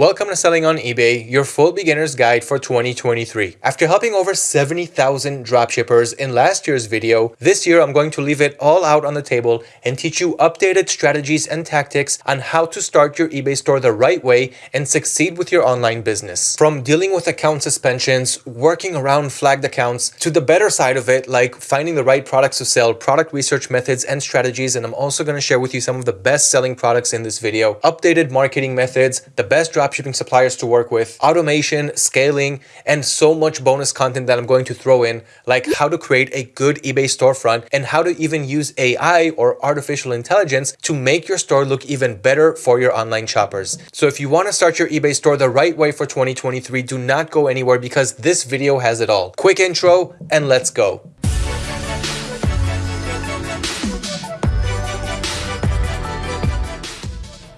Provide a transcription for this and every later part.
Welcome to Selling on eBay, your full beginner's guide for 2023. After helping over 70,000 dropshippers in last year's video, this year I'm going to leave it all out on the table and teach you updated strategies and tactics on how to start your eBay store the right way and succeed with your online business. From dealing with account suspensions, working around flagged accounts, to the better side of it, like finding the right products to sell, product research methods and strategies, and I'm also going to share with you some of the best selling products in this video, updated marketing methods, the best dropshipping suppliers to work with, automation, scaling, and so much bonus content that I'm going to throw in, like how to create a good eBay storefront and how to even use AI or artificial intelligence to make your store look even better for your online shoppers. So if you want to start your eBay store the right way for 2023, do not go anywhere because this video has it all. Quick intro and let's go.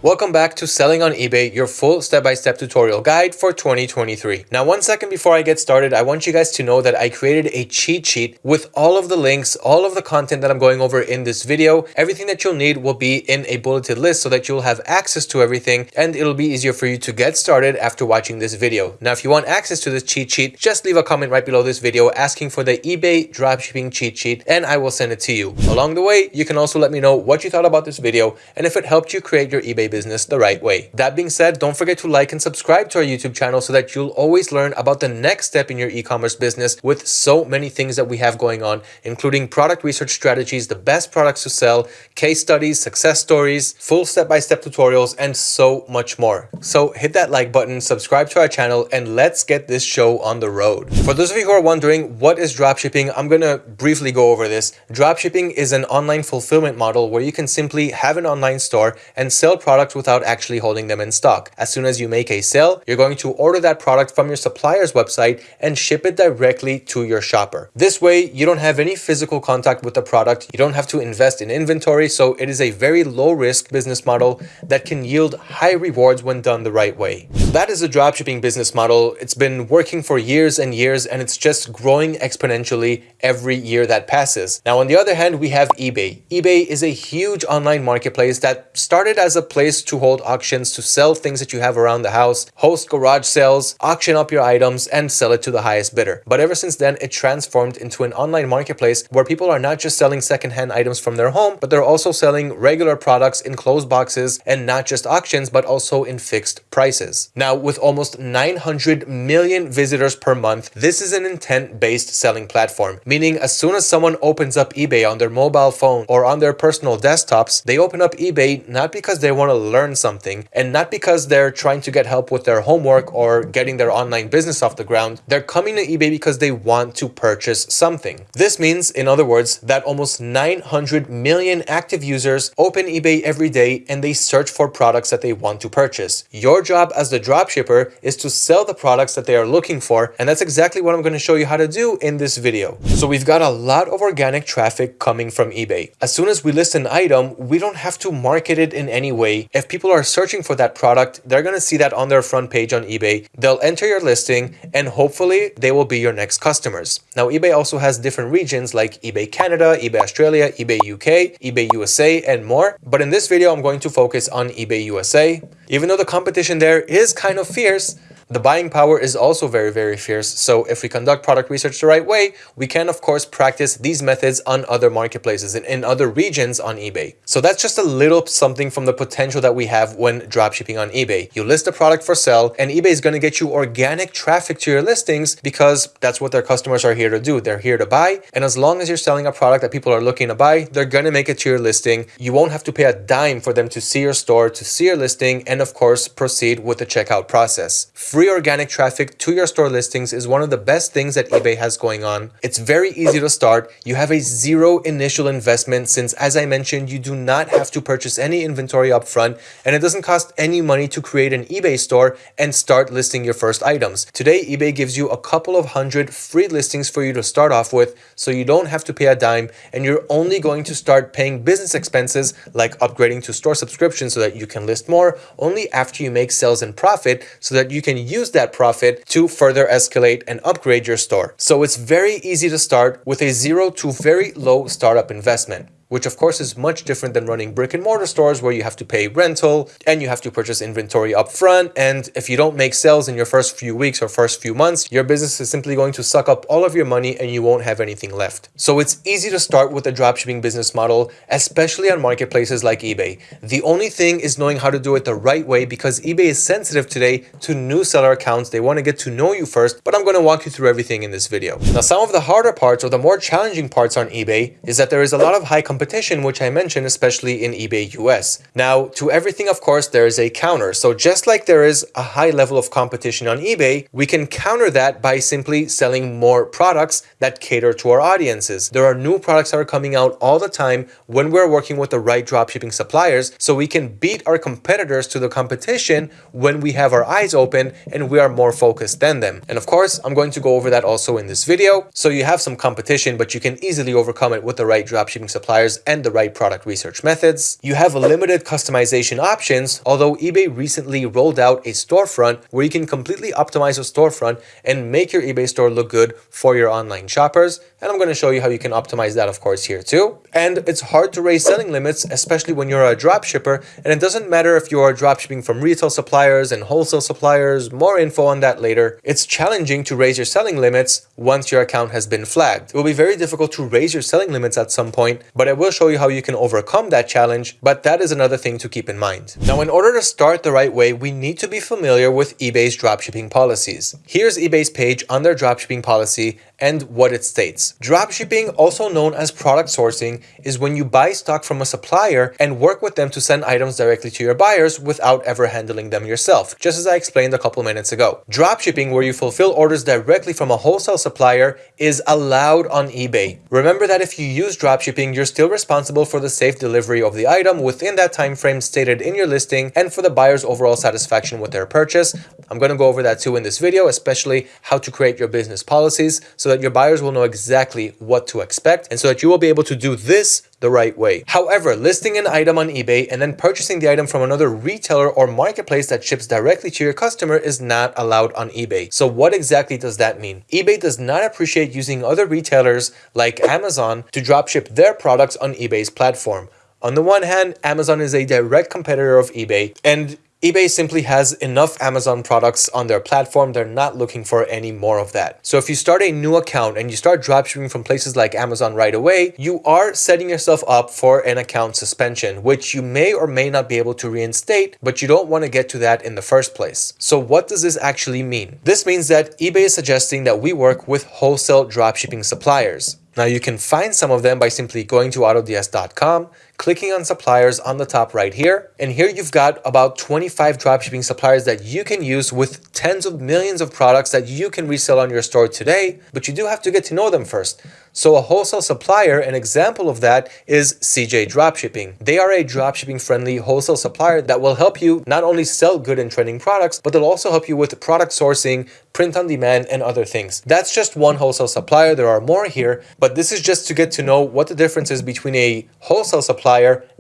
Welcome back to Selling on eBay, your full step-by-step -step tutorial guide for 2023. Now, one second before I get started, I want you guys to know that I created a cheat sheet with all of the links, all of the content that I'm going over in this video. Everything that you'll need will be in a bulleted list so that you'll have access to everything and it'll be easier for you to get started after watching this video. Now, if you want access to this cheat sheet, just leave a comment right below this video asking for the eBay dropshipping cheat sheet and I will send it to you. Along the way, you can also let me know what you thought about this video and if it helped you create your eBay business the right way. That being said, don't forget to like and subscribe to our YouTube channel so that you'll always learn about the next step in your e-commerce business with so many things that we have going on, including product research strategies, the best products to sell, case studies, success stories, full step-by-step -step tutorials, and so much more. So hit that like button, subscribe to our channel, and let's get this show on the road. For those of you who are wondering what is dropshipping, I'm gonna briefly go over this. Dropshipping is an online fulfillment model where you can simply have an online store and sell products without without actually holding them in stock. As soon as you make a sale, you're going to order that product from your supplier's website and ship it directly to your shopper. This way, you don't have any physical contact with the product. You don't have to invest in inventory. So it is a very low risk business model that can yield high rewards when done the right way. That is a dropshipping business model. It's been working for years and years and it's just growing exponentially every year that passes. Now, on the other hand, we have eBay. eBay is a huge online marketplace that started as a place to hold auctions to sell things that you have around the house, host garage sales, auction up your items, and sell it to the highest bidder. But ever since then, it transformed into an online marketplace where people are not just selling secondhand items from their home, but they're also selling regular products in closed boxes and not just auctions, but also in fixed prices. Now, with almost 900 million visitors per month, this is an intent-based selling platform, meaning as soon as someone opens up eBay on their mobile phone or on their personal desktops, they open up eBay not because they want to learn something and not because they're trying to get help with their homework or getting their online business off the ground. They're coming to eBay because they want to purchase something. This means, in other words, that almost 900 million active users open eBay every day and they search for products that they want to purchase. Your job as the dropshipper is to sell the products that they are looking for and that's exactly what I'm going to show you how to do in this video. So we've got a lot of organic traffic coming from eBay. As soon as we list an item, we don't have to market it in any way. If people are searching for that product, they're going to see that on their front page on eBay. They'll enter your listing and hopefully they will be your next customers. Now, eBay also has different regions like eBay Canada, eBay Australia, eBay UK, eBay USA, and more. But in this video, I'm going to focus on eBay USA. Even though the competition there is kind of fierce, the buying power is also very, very fierce. So if we conduct product research the right way, we can of course practice these methods on other marketplaces and in other regions on eBay. So that's just a little something from the potential that we have when dropshipping on eBay. You list a product for sale and eBay is going to get you organic traffic to your listings because that's what their customers are here to do. They're here to buy. And as long as you're selling a product that people are looking to buy, they're going to make it to your listing. You won't have to pay a dime for them to see your store, to see your listing, and of course, proceed with the checkout process. Free Free organic traffic to your store listings is one of the best things that eBay has going on. It's very easy to start. You have a zero initial investment since, as I mentioned, you do not have to purchase any inventory upfront and it doesn't cost any money to create an eBay store and start listing your first items. Today, eBay gives you a couple of hundred free listings for you to start off with so you don't have to pay a dime and you're only going to start paying business expenses like upgrading to store subscription so that you can list more only after you make sales and profit so that you can use that profit to further escalate and upgrade your store. So it's very easy to start with a zero to very low startup investment. Which of course is much different than running brick and mortar stores where you have to pay rental and you have to purchase inventory up front. And if you don't make sales in your first few weeks or first few months, your business is simply going to suck up all of your money and you won't have anything left. So it's easy to start with a dropshipping business model, especially on marketplaces like eBay. The only thing is knowing how to do it the right way because eBay is sensitive today to new seller accounts. They want to get to know you first, but I'm going to walk you through everything in this video. Now, some of the harder parts or the more challenging parts on eBay is that there is a lot of high competition, which I mentioned, especially in eBay US. Now, to everything, of course, there is a counter. So just like there is a high level of competition on eBay, we can counter that by simply selling more products that cater to our audiences. There are new products that are coming out all the time when we're working with the right dropshipping suppliers, so we can beat our competitors to the competition when we have our eyes open and we are more focused than them. And of course, I'm going to go over that also in this video. So you have some competition, but you can easily overcome it with the right dropshipping suppliers and the right product research methods. You have limited customization options, although eBay recently rolled out a storefront where you can completely optimize a storefront and make your eBay store look good for your online shoppers. And I'm going to show you how you can optimize that, of course, here too. And it's hard to raise selling limits, especially when you're a drop shipper. And it doesn't matter if you are drop shipping from retail suppliers and wholesale suppliers, more info on that later. It's challenging to raise your selling limits once your account has been flagged. It will be very difficult to raise your selling limits at some point, but I will show you how you can overcome that challenge. But that is another thing to keep in mind. Now, in order to start the right way, we need to be familiar with eBay's dropshipping policies. Here's eBay's page on their dropshipping policy and what it states. Dropshipping, also known as product sourcing, is when you buy stock from a supplier and work with them to send items directly to your buyers without ever handling them yourself, just as I explained a couple minutes ago. Dropshipping, where you fulfill orders directly from a wholesale supplier, is allowed on eBay. Remember that if you use dropshipping, you're still responsible for the safe delivery of the item within that time frame stated in your listing and for the buyer's overall satisfaction with their purchase. I'm going to go over that too in this video, especially how to create your business policies so that your buyers will know exactly what to expect and so that you will be able to do this the right way. However, listing an item on eBay and then purchasing the item from another retailer or marketplace that ships directly to your customer is not allowed on eBay. So what exactly does that mean? eBay does not appreciate using other retailers like Amazon to dropship their products on eBay's platform. On the one hand, Amazon is a direct competitor of eBay and eBay simply has enough Amazon products on their platform. They're not looking for any more of that. So if you start a new account and you start dropshipping from places like Amazon right away, you are setting yourself up for an account suspension, which you may or may not be able to reinstate, but you don't want to get to that in the first place. So what does this actually mean? This means that eBay is suggesting that we work with wholesale dropshipping suppliers. Now you can find some of them by simply going to autods.com, clicking on suppliers on the top right here. And here you've got about 25 dropshipping suppliers that you can use with tens of millions of products that you can resell on your store today, but you do have to get to know them first. So a wholesale supplier, an example of that is CJ Dropshipping. They are a dropshipping friendly wholesale supplier that will help you not only sell good and trending products, but they'll also help you with product sourcing, print on demand, and other things. That's just one wholesale supplier. There are more here, but this is just to get to know what the difference is between a wholesale supplier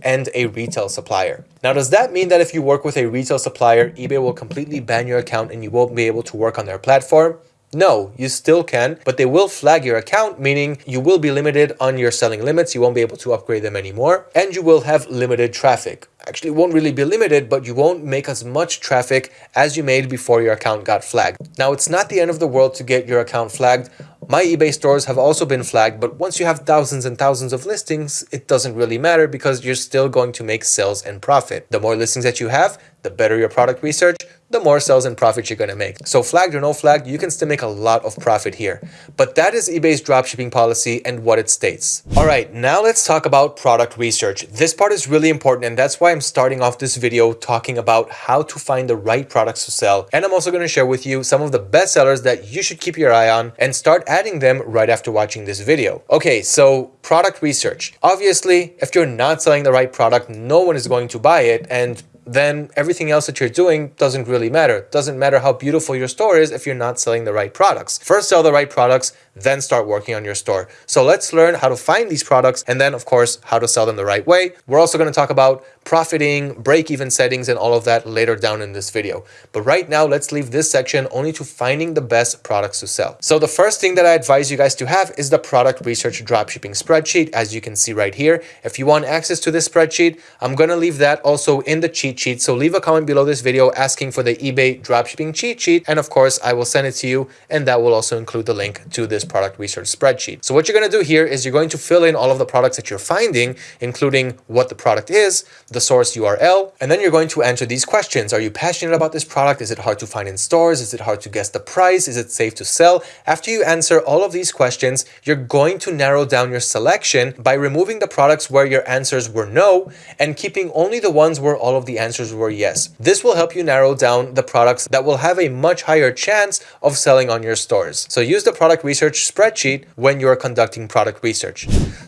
and a retail supplier. Now, does that mean that if you work with a retail supplier, eBay will completely ban your account and you won't be able to work on their platform? No, you still can, but they will flag your account, meaning you will be limited on your selling limits. You won't be able to upgrade them anymore, and you will have limited traffic. Actually, it won't really be limited, but you won't make as much traffic as you made before your account got flagged. Now, it's not the end of the world to get your account flagged. My eBay stores have also been flagged, but once you have thousands and thousands of listings, it doesn't really matter because you're still going to make sales and profit. The more listings that you have, the better your product research, the more sales and profit you're going to make. So flagged or no flagged, you can still make a lot of profit here. But that is eBay's dropshipping policy and what it states. All right, now let's talk about product research. This part is really important and that's why I'm starting off this video talking about how to find the right products to sell. And I'm also going to share with you some of the best sellers that you should keep your eye on and start adding them right after watching this video. Okay, so product research. Obviously, if you're not selling the right product, no one is going to buy it and then everything else that you're doing doesn't really matter. Doesn't matter how beautiful your store is if you're not selling the right products. First sell the right products, then start working on your store. So let's learn how to find these products and then of course how to sell them the right way. We're also going to talk about profiting, break-even settings and all of that later down in this video. But right now let's leave this section only to finding the best products to sell. So the first thing that I advise you guys to have is the product research dropshipping spreadsheet as you can see right here. If you want access to this spreadsheet, I'm going to leave that also in the cheat sheet. So leave a comment below this video asking for the eBay dropshipping cheat sheet and of course I will send it to you and that will also include the link to this product research spreadsheet. So what you're going to do here is you're going to fill in all of the products that you're finding, including what the product is, the source URL, and then you're going to answer these questions. Are you passionate about this product? Is it hard to find in stores? Is it hard to guess the price? Is it safe to sell? After you answer all of these questions, you're going to narrow down your selection by removing the products where your answers were no and keeping only the ones where all of the answers were yes. This will help you narrow down the products that will have a much higher chance of selling on your stores. So use the product research spreadsheet when you're conducting product research.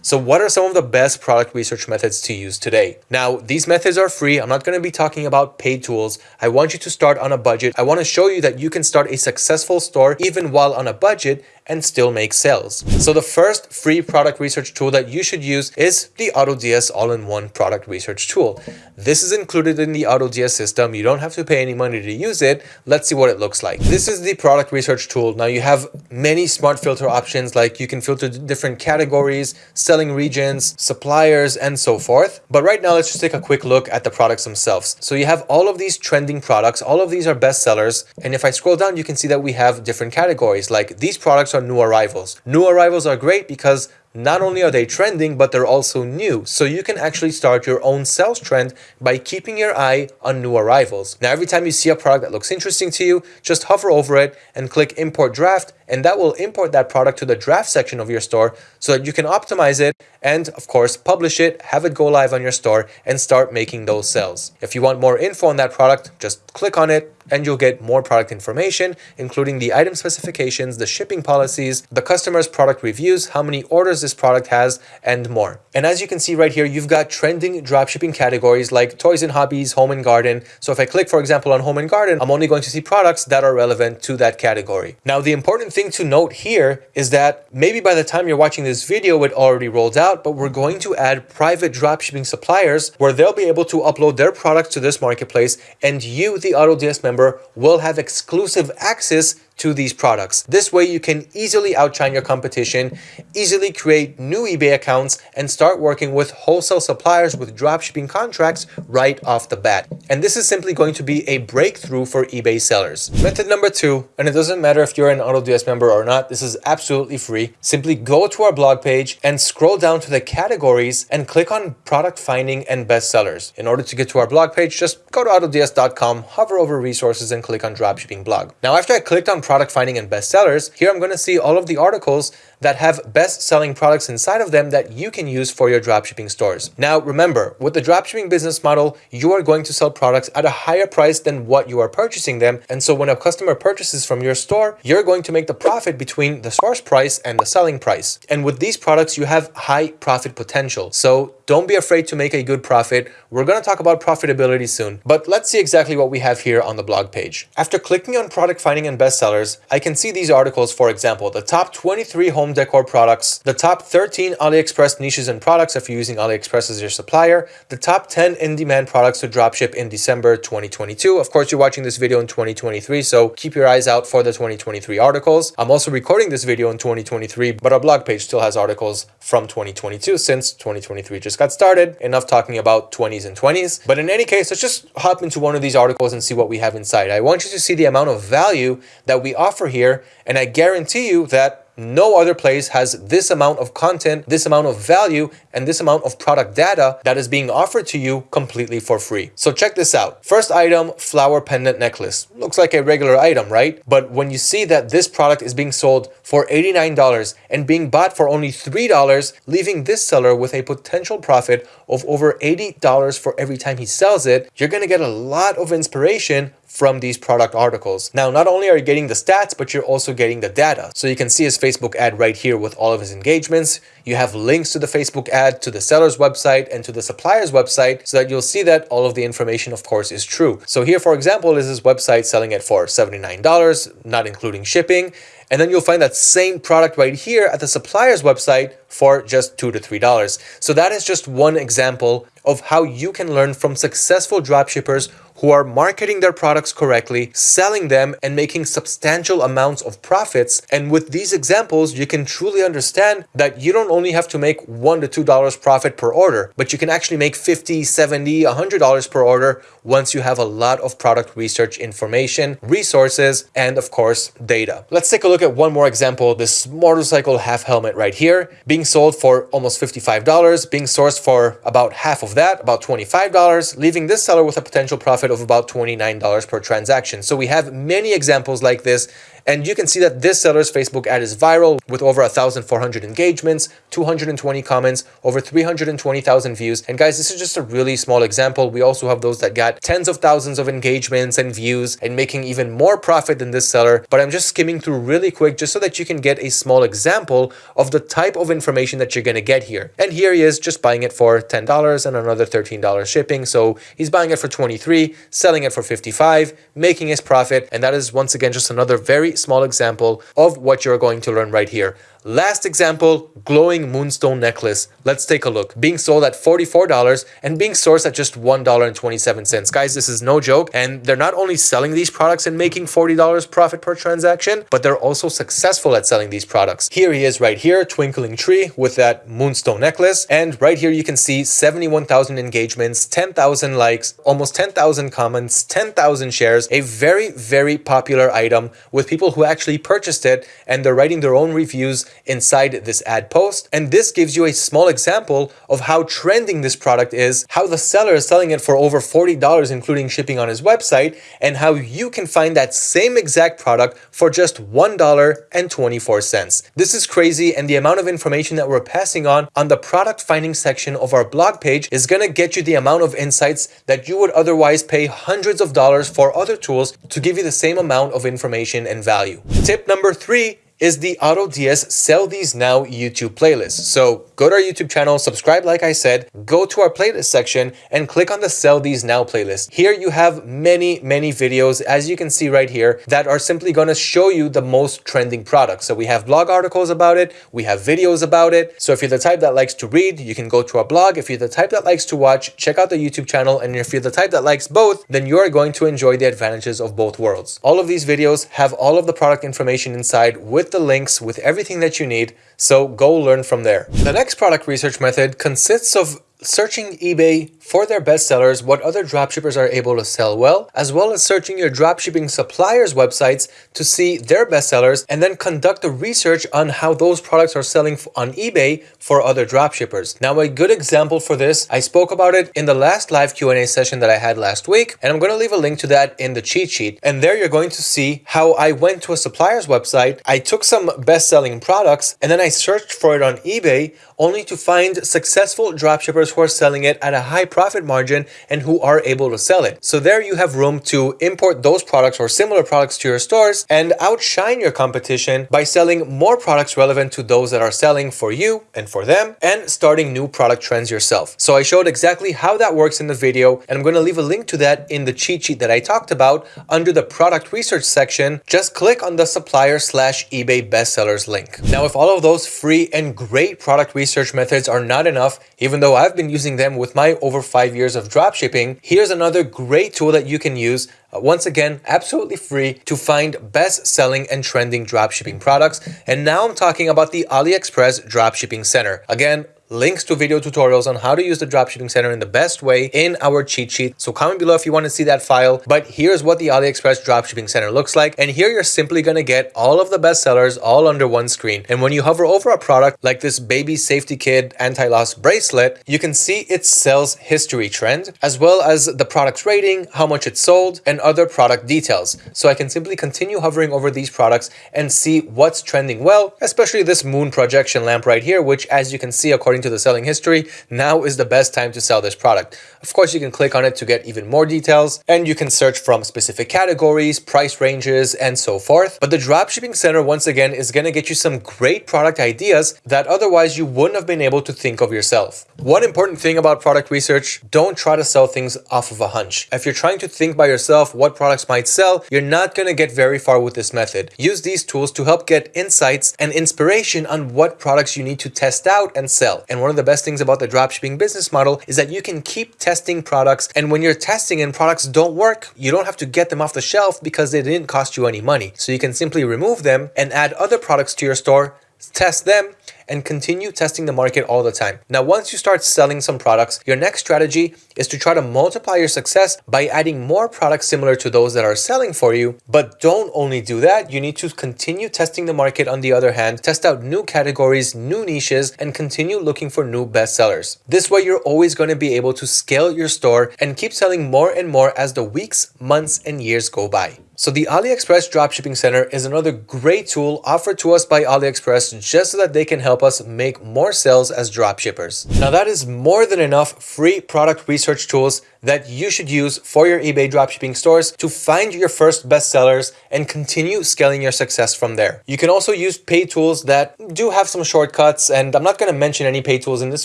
So what are some of the best product research methods to use today? Now, these methods are free. I'm not going to be talking about paid tools. I want you to start on a budget. I want to show you that you can start a successful store even while on a budget and still make sales. So the first free product research tool that you should use is the AutoDS all-in-one product research tool. This is included in the AutoDS system. You don't have to pay any money to use it. Let's see what it looks like. This is the product research tool. Now you have many smart filter options like you can filter different categories, selling regions, suppliers, and so forth. But right now, let's just take a quick look at the products themselves. So you have all of these trending products. All of these are bestsellers. And if I scroll down, you can see that we have different categories like these products are new arrivals. New arrivals are great because not only are they trending, but they're also new. So you can actually start your own sales trend by keeping your eye on new arrivals. Now, every time you see a product that looks interesting to you, just hover over it and click import draft and that will import that product to the draft section of your store so that you can optimize it and of course publish it, have it go live on your store and start making those sales. If you want more info on that product, just click on it and you'll get more product information, including the item specifications, the shipping policies, the customer's product reviews, how many orders this product has, and more. And as you can see right here, you've got trending dropshipping categories like toys and hobbies, home and garden. So if I click, for example, on home and garden, I'm only going to see products that are relevant to that category. Now, the important thing to note here is that maybe by the time you're watching this video, it already rolled out, but we're going to add private dropshipping suppliers where they'll be able to upload their products to this marketplace and you, the AutoDS member, will have exclusive access to these products. This way you can easily outshine your competition, easily create new eBay accounts, and start working with wholesale suppliers with dropshipping contracts right off the bat. And this is simply going to be a breakthrough for eBay sellers. Method number two, and it doesn't matter if you're an AutoDS member or not, this is absolutely free. Simply go to our blog page and scroll down to the categories and click on product finding and bestsellers. In order to get to our blog page, just go to autods.com, hover over resources and click on dropshipping blog. Now after I clicked on product finding and bestsellers, here I'm going to see all of the articles that have best-selling products inside of them that you can use for your dropshipping stores. Now, remember, with the dropshipping business model, you are going to sell products at a higher price than what you are purchasing them. And so when a customer purchases from your store, you're going to make the profit between the source price and the selling price. And with these products, you have high profit potential. So don't be afraid to make a good profit. We're going to talk about profitability soon, but let's see exactly what we have here on the blog page. After clicking on product finding and bestsellers, I can see these articles, for example, the top 23 home decor products, the top 13 AliExpress niches and products if you're using AliExpress as your supplier, the top 10 in-demand products to dropship in December 2022. Of course, you're watching this video in 2023, so keep your eyes out for the 2023 articles. I'm also recording this video in 2023, but our blog page still has articles from 2022 since 2023 just got started. Enough talking about 20s and 20s. But in any case, let's just hop into one of these articles and see what we have inside. I want you to see the amount of value that we offer here, and I guarantee you that no other place has this amount of content, this amount of value, and this amount of product data that is being offered to you completely for free. So check this out. First item, flower pendant necklace. Looks like a regular item, right? But when you see that this product is being sold for $89 and being bought for only $3, leaving this seller with a potential profit of over $80 for every time he sells it, you're gonna get a lot of inspiration from these product articles. Now, not only are you getting the stats, but you're also getting the data. So you can see his Facebook ad right here with all of his engagements. You have links to the Facebook ad, to the seller's website, and to the supplier's website so that you'll see that all of the information, of course, is true. So here, for example, is this website selling it for $79, not including shipping. And then you'll find that same product right here at the supplier's website for just two to three dollars. So that is just one example of how you can learn from successful dropshippers who are marketing their products correctly, selling them and making substantial amounts of profits. And with these examples, you can truly understand that you don't only have to make one to two dollars profit per order, but you can actually make 50, 70, 100 dollars per order once you have a lot of product research information, resources, and of course, data. Let's take a look at one more example. This motorcycle half helmet right here being sold for almost $55, being sourced for about half of that, about $25, leaving this seller with a potential profit of about $29 per transaction. So we have many examples like this and you can see that this seller's Facebook ad is viral with over 1,400 engagements, 220 comments, over 320,000 views. And guys, this is just a really small example. We also have those that got tens of thousands of engagements and views and making even more profit than this seller. But I'm just skimming through really quick just so that you can get a small example of the type of information that you're going to get here. And here he is just buying it for $10 and another $13 shipping. So he's buying it for 23, selling it for 55, making his profit. And that is once again just another very small example of what you're going to learn right here. Last example, glowing moonstone necklace. Let's take a look. Being sold at $44 and being sourced at just $1.27. Guys, this is no joke. And they're not only selling these products and making $40 profit per transaction, but they're also successful at selling these products. Here he is right here, twinkling tree with that moonstone necklace. And right here, you can see 71,000 engagements, 10,000 likes, almost 10,000 comments, 10,000 shares, a very, very popular item with people who actually purchased it and they're writing their own reviews inside this ad post. And this gives you a small example of how trending this product is, how the seller is selling it for over $40, including shipping on his website, and how you can find that same exact product for just $1.24. This is crazy, and the amount of information that we're passing on on the product finding section of our blog page is going to get you the amount of insights that you would otherwise pay hundreds of dollars for other tools to give you the same amount of information and value. Tip number three is the AutoDS Sell These Now YouTube playlist. So go to our YouTube channel, subscribe like I said, go to our playlist section and click on the Sell These Now playlist. Here you have many, many videos, as you can see right here, that are simply going to show you the most trending products. So we have blog articles about it, we have videos about it. So if you're the type that likes to read, you can go to our blog. If you're the type that likes to watch, check out the YouTube channel. And if you're the type that likes both, then you're going to enjoy the advantages of both worlds. All of these videos have all of the product information inside with with the links, with everything that you need, so go learn from there. The next product research method consists of searching eBay for their bestsellers, what other dropshippers are able to sell well, as well as searching your dropshipping suppliers' websites to see their bestsellers, and then conduct a research on how those products are selling on eBay for other dropshippers. Now, a good example for this, I spoke about it in the last live Q&A session that I had last week, and I'm going to leave a link to that in the cheat sheet. And there you're going to see how I went to a supplier's website, I took some best-selling products, and then I searched for it on eBay, only to find successful dropshippers who are selling it at a high profit margin and who are able to sell it. So there you have room to import those products or similar products to your stores and outshine your competition by selling more products relevant to those that are selling for you and for them and starting new product trends yourself. So I showed exactly how that works in the video and I'm going to leave a link to that in the cheat sheet that I talked about under the product research section. Just click on the supplier slash eBay bestsellers link. Now, if all of those free and great product research methods are not enough, even though I've been using them with my over five years of dropshipping, here's another great tool that you can use uh, once again, absolutely free to find best selling and trending dropshipping products. And now I'm talking about the AliExpress Dropshipping Center. Again, links to video tutorials on how to use the dropshipping center in the best way in our cheat sheet. So comment below if you want to see that file. But here's what the AliExpress dropshipping center looks like. And here you're simply going to get all of the best sellers all under one screen. And when you hover over a product like this baby safety kid anti-loss bracelet, you can see its sales history trend, as well as the product's rating, how much it sold, and other product details. So I can simply continue hovering over these products and see what's trending well, especially this moon projection lamp right here, which as you can see, according to the selling history, now is the best time to sell this product. Of course, you can click on it to get even more details and you can search from specific categories, price ranges, and so forth. But the dropshipping center, once again, is going to get you some great product ideas that otherwise you wouldn't have been able to think of yourself. One important thing about product research, don't try to sell things off of a hunch. If you're trying to think by yourself what products might sell, you're not going to get very far with this method. Use these tools to help get insights and inspiration on what products you need to test out and sell. And one of the best things about the dropshipping business model is that you can keep testing products. And when you're testing and products don't work, you don't have to get them off the shelf because they didn't cost you any money. So you can simply remove them and add other products to your store test them, and continue testing the market all the time. Now, once you start selling some products, your next strategy is to try to multiply your success by adding more products similar to those that are selling for you. But don't only do that, you need to continue testing the market on the other hand, test out new categories, new niches, and continue looking for new bestsellers. This way, you're always going to be able to scale your store and keep selling more and more as the weeks, months, and years go by. So the AliExpress Dropshipping Center is another great tool offered to us by AliExpress just so that they can help us make more sales as dropshippers. Now that is more than enough free product research tools that you should use for your eBay dropshipping stores to find your first bestsellers and continue scaling your success from there. You can also use paid tools that do have some shortcuts and I'm not going to mention any paid tools in this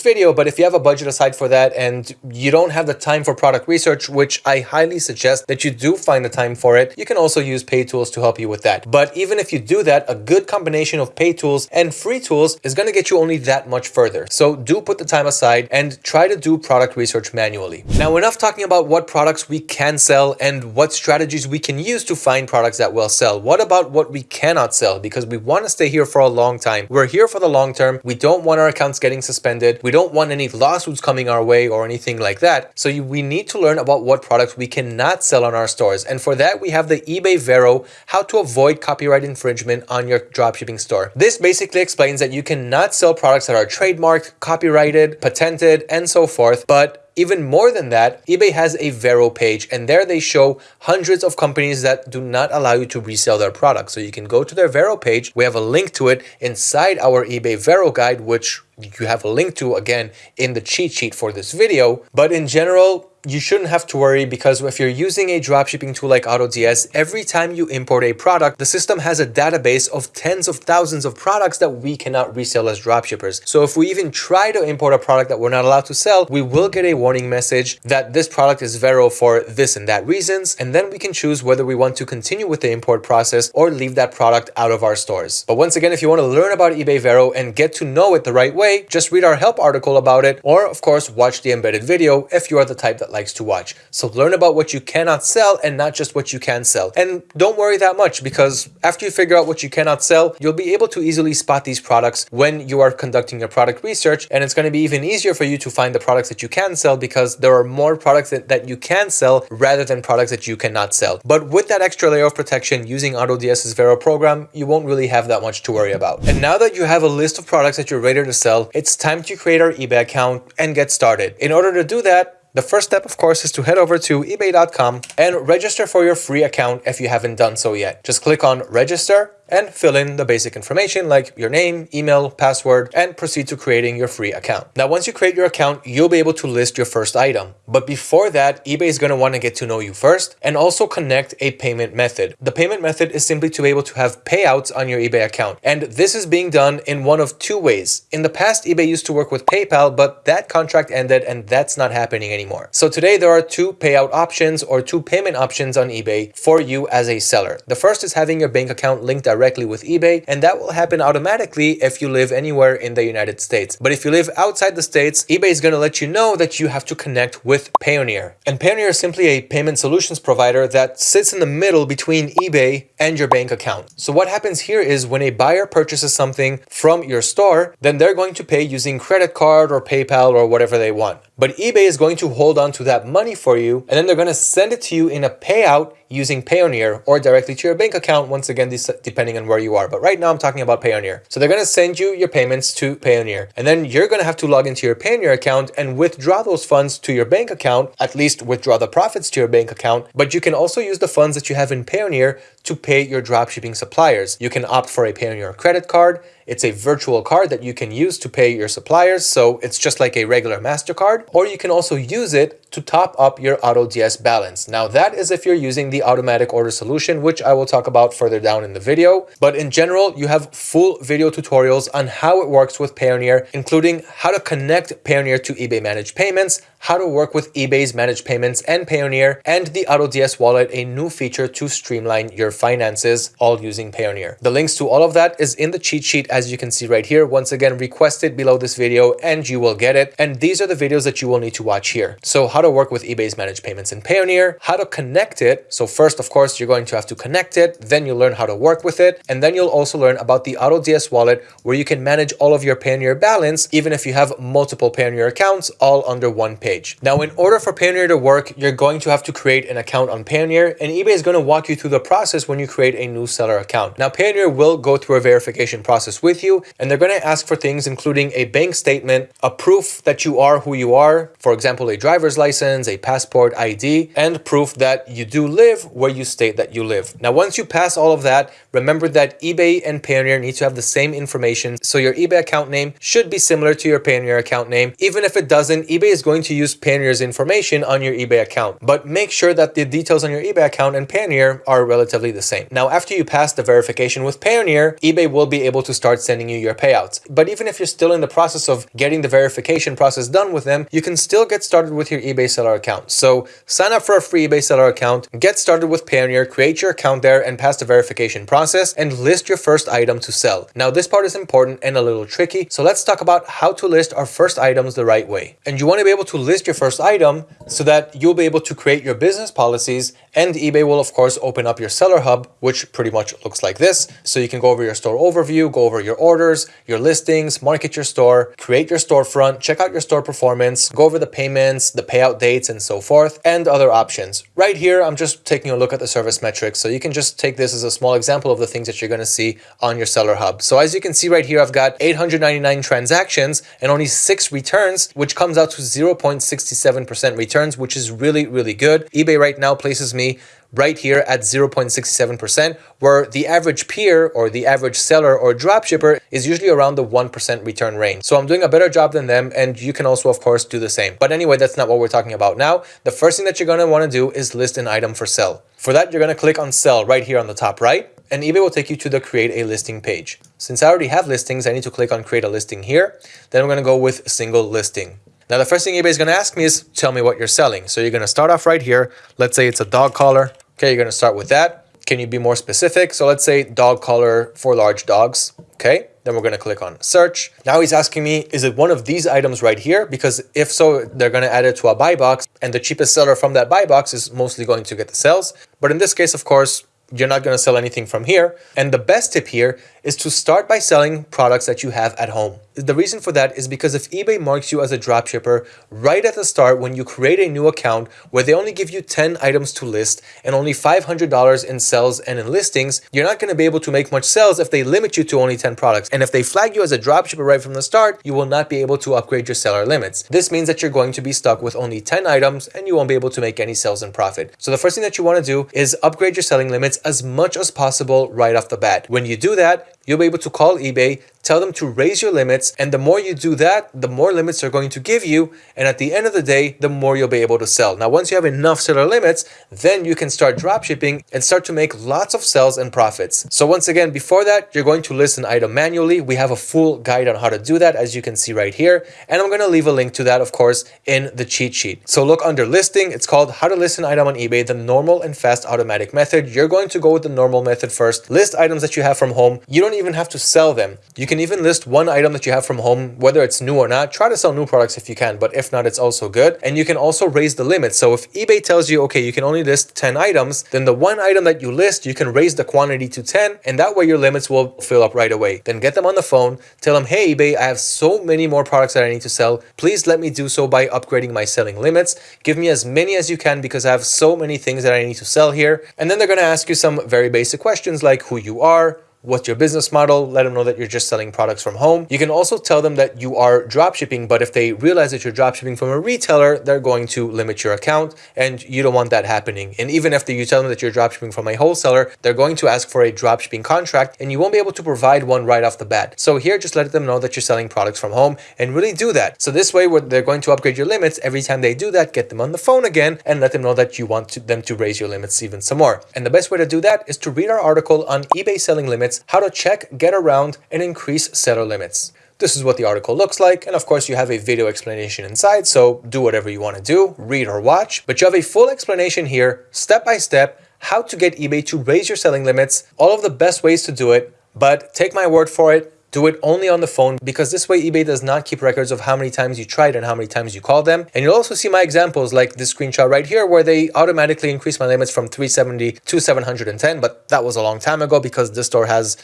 video, but if you have a budget aside for that and you don't have the time for product research, which I highly suggest that you do find the time for it, you can also use paid tools to help you with that. But even if you do that, a good combination of paid tools and free tools is going to get you only that much further. So do put the time aside and try to do product research manually. Now enough talking talking about what products we can sell and what strategies we can use to find products that will sell. What about what we cannot sell? Because we want to stay here for a long time. We're here for the long term. We don't want our accounts getting suspended. We don't want any lawsuits coming our way or anything like that. So you, we need to learn about what products we cannot sell on our stores. And for that, we have the eBay Vero, how to avoid copyright infringement on your dropshipping store. This basically explains that you cannot sell products that are trademarked, copyrighted, patented, and so forth, but even more than that, eBay has a Vero page and there they show hundreds of companies that do not allow you to resell their products. So you can go to their Vero page. We have a link to it inside our eBay Vero guide, which you have a link to again in the cheat sheet for this video. But in general, you shouldn't have to worry because if you're using a dropshipping tool like AutoDS, every time you import a product, the system has a database of tens of thousands of products that we cannot resell as dropshippers. So if we even try to import a product that we're not allowed to sell, we will get a warning message that this product is Vero for this and that reasons, and then we can choose whether we want to continue with the import process or leave that product out of our stores. But once again, if you want to learn about eBay Vero and get to know it the right way, just read our help article about it, or of course, watch the embedded video if you are the type that likes to watch. So learn about what you cannot sell and not just what you can sell. And don't worry that much because after you figure out what you cannot sell, you'll be able to easily spot these products when you are conducting your product research. And it's going to be even easier for you to find the products that you can sell because there are more products that, that you can sell rather than products that you cannot sell. But with that extra layer of protection using AutoDS's Vero program, you won't really have that much to worry about. And now that you have a list of products that you're ready to sell, it's time to create our eBay account and get started. In order to do that, the first step, of course, is to head over to ebay.com and register for your free account if you haven't done so yet. Just click on register and fill in the basic information like your name, email, password, and proceed to creating your free account. Now, once you create your account, you'll be able to list your first item. But before that, eBay is going to want to get to know you first and also connect a payment method. The payment method is simply to be able to have payouts on your eBay account. And this is being done in one of two ways. In the past, eBay used to work with PayPal, but that contract ended and that's not happening anymore. So today there are two payout options or two payment options on eBay for you as a seller. The first is having your bank account linked directly directly with eBay and that will happen automatically if you live anywhere in the United States. But if you live outside the States, eBay is going to let you know that you have to connect with Payoneer. And Payoneer is simply a payment solutions provider that sits in the middle between eBay and your bank account. So what happens here is when a buyer purchases something from your store, then they're going to pay using credit card or PayPal or whatever they want. But eBay is going to hold on to that money for you and then they're going to send it to you in a payout using Payoneer or directly to your bank account, once again, depending on where you are. But right now I'm talking about Payoneer. So they're going to send you your payments to Payoneer. And then you're going to have to log into your Payoneer account and withdraw those funds to your bank account, at least withdraw the profits to your bank account. But you can also use the funds that you have in Payoneer to pay your dropshipping suppliers. You can opt for a Payoneer credit card, It's a virtual card that you can use to pay your suppliers. So it's just like a regular MasterCard, or you can also use it to top up your AutoDS balance. Now that is if you're using the automatic order solution, which I will talk about further down in the video. But in general, you have full video tutorials on how it works with Payoneer, including how to connect Payoneer to eBay Managed Payments, how to work with eBay's Managed Payments and Payoneer, and the AutoDS wallet, a new feature to streamline your finances, all using Payoneer. The links to all of that is in the cheat sheet, as you can see right here. Once again, request it below this video and you will get it. And these are the videos that you will need to watch here. So how to work with eBay's Managed Payments and Payoneer, how to connect it. So first, of course, you're going to have to connect it, then you'll learn how to work with it, and then you'll also learn about the AutoDS wallet, where you can manage all of your Payoneer balance, even if you have multiple Payoneer accounts, all under one page page. Now, in order for Payoneer to work, you're going to have to create an account on Payoneer and eBay is going to walk you through the process when you create a new seller account. Now, Payoneer will go through a verification process with you and they're going to ask for things including a bank statement, a proof that you are who you are, for example, a driver's license, a passport ID, and proof that you do live where you state that you live. Now, once you pass all of that, remember that eBay and Payoneer need to have the same information. So your eBay account name should be similar to your Payoneer account name. Even if it doesn't, eBay is going to use Payoneer's information on your eBay account, but make sure that the details on your eBay account and Payoneer are relatively the same. Now, after you pass the verification with Payoneer, eBay will be able to start sending you your payouts. But even if you're still in the process of getting the verification process done with them, you can still get started with your eBay seller account. So sign up for a free eBay seller account, get started with Payoneer, create your account there and pass the verification process and list your first item to sell. Now, this part is important and a little tricky. So let's talk about how to list our first items the right way. And you want to be able to list your first item so that you'll be able to create your business policies and eBay will of course open up your seller hub, which pretty much looks like this. So you can go over your store overview, go over your orders, your listings, market your store, create your storefront, check out your store performance, go over the payments, the payout dates, and so forth, and other options. Right here, I'm just taking a look at the service metrics. So you can just take this as a small example of the things that you're going to see on your seller hub. So as you can see right here, I've got 899 transactions and only six returns, which comes out to 0.67% returns, which is really, really good. eBay right now places me right here at 0.67%, where the average peer or the average seller or dropshipper is usually around the 1% return range. So I'm doing a better job than them, and you can also, of course, do the same. But anyway, that's not what we're talking about now. The first thing that you're going to want to do is list an item for sell. For that, you're going to click on sell right here on the top right, and eBay will take you to the create a listing page. Since I already have listings, I need to click on create a listing here. Then I'm going to go with single listing. Now, the first thing eBay is going to ask me is, tell me what you're selling. So you're going to start off right here. Let's say it's a dog collar. Okay, you're going to start with that. Can you be more specific? So let's say dog collar for large dogs. Okay, then we're going to click on search. Now he's asking me, is it one of these items right here? Because if so, they're going to add it to a buy box and the cheapest seller from that buy box is mostly going to get the sales. But in this case, of course, you're not going to sell anything from here. And the best tip here is to start by selling products that you have at home. The reason for that is because if eBay marks you as a dropshipper right at the start when you create a new account where they only give you 10 items to list and only $500 in sales and in listings, you're not going to be able to make much sales if they limit you to only 10 products. And if they flag you as a dropshipper right from the start, you will not be able to upgrade your seller limits. This means that you're going to be stuck with only 10 items and you won't be able to make any sales and profit. So the first thing that you want to do is upgrade your selling limits as much as possible right off the bat. When you do that, you'll be able to call eBay, tell them to raise your limits, and the more you do that, the more limits they're going to give you, and at the end of the day, the more you'll be able to sell. Now, once you have enough seller limits, then you can start drop shipping and start to make lots of sales and profits. So once again, before that, you're going to list an item manually. We have a full guide on how to do that, as you can see right here, and I'm going to leave a link to that, of course, in the cheat sheet. So look under listing, it's called how to list an item on eBay, the normal and fast automatic method. You're going to go with the normal method first, list items that you have from home. You don't even have to sell them. You can even list one item that you have from home, whether it's new or not. Try to sell new products if you can, but if not, it's also good. And you can also raise the limit. So if eBay tells you, okay, you can only list 10 items, then the one item that you list, you can raise the quantity to 10, and that way your limits will fill up right away. Then get them on the phone, tell them, hey, eBay, I have so many more products that I need to sell. Please let me do so by upgrading my selling limits. Give me as many as you can because I have so many things that I need to sell here. And then they're going to ask you some very basic questions like who you are, what's your business model, let them know that you're just selling products from home. You can also tell them that you are drop shipping, but if they realize that you're drop shipping from a retailer, they're going to limit your account and you don't want that happening. And even after you tell them that you're drop shipping from a wholesaler, they're going to ask for a drop shipping contract and you won't be able to provide one right off the bat. So here, just let them know that you're selling products from home and really do that. So this way, they're going to upgrade your limits. Every time they do that, get them on the phone again and let them know that you want to, them to raise your limits even some more. And the best way to do that is to read our article on eBay selling limits, how to check get around, and increase seller limits. This is what the article looks like, and of course you have a video explanation inside, so do whatever you want to do, read or watch, but you have a full explanation here, step by step, how to get eBay to raise your selling limits, all of the best ways to do it, but take my word for it, do it only on the phone because this way eBay does not keep records of how many times you tried and how many times you called them. And you'll also see my examples like this screenshot right here where they automatically increase my limits from 370 to 710, but that was a long time ago because this store has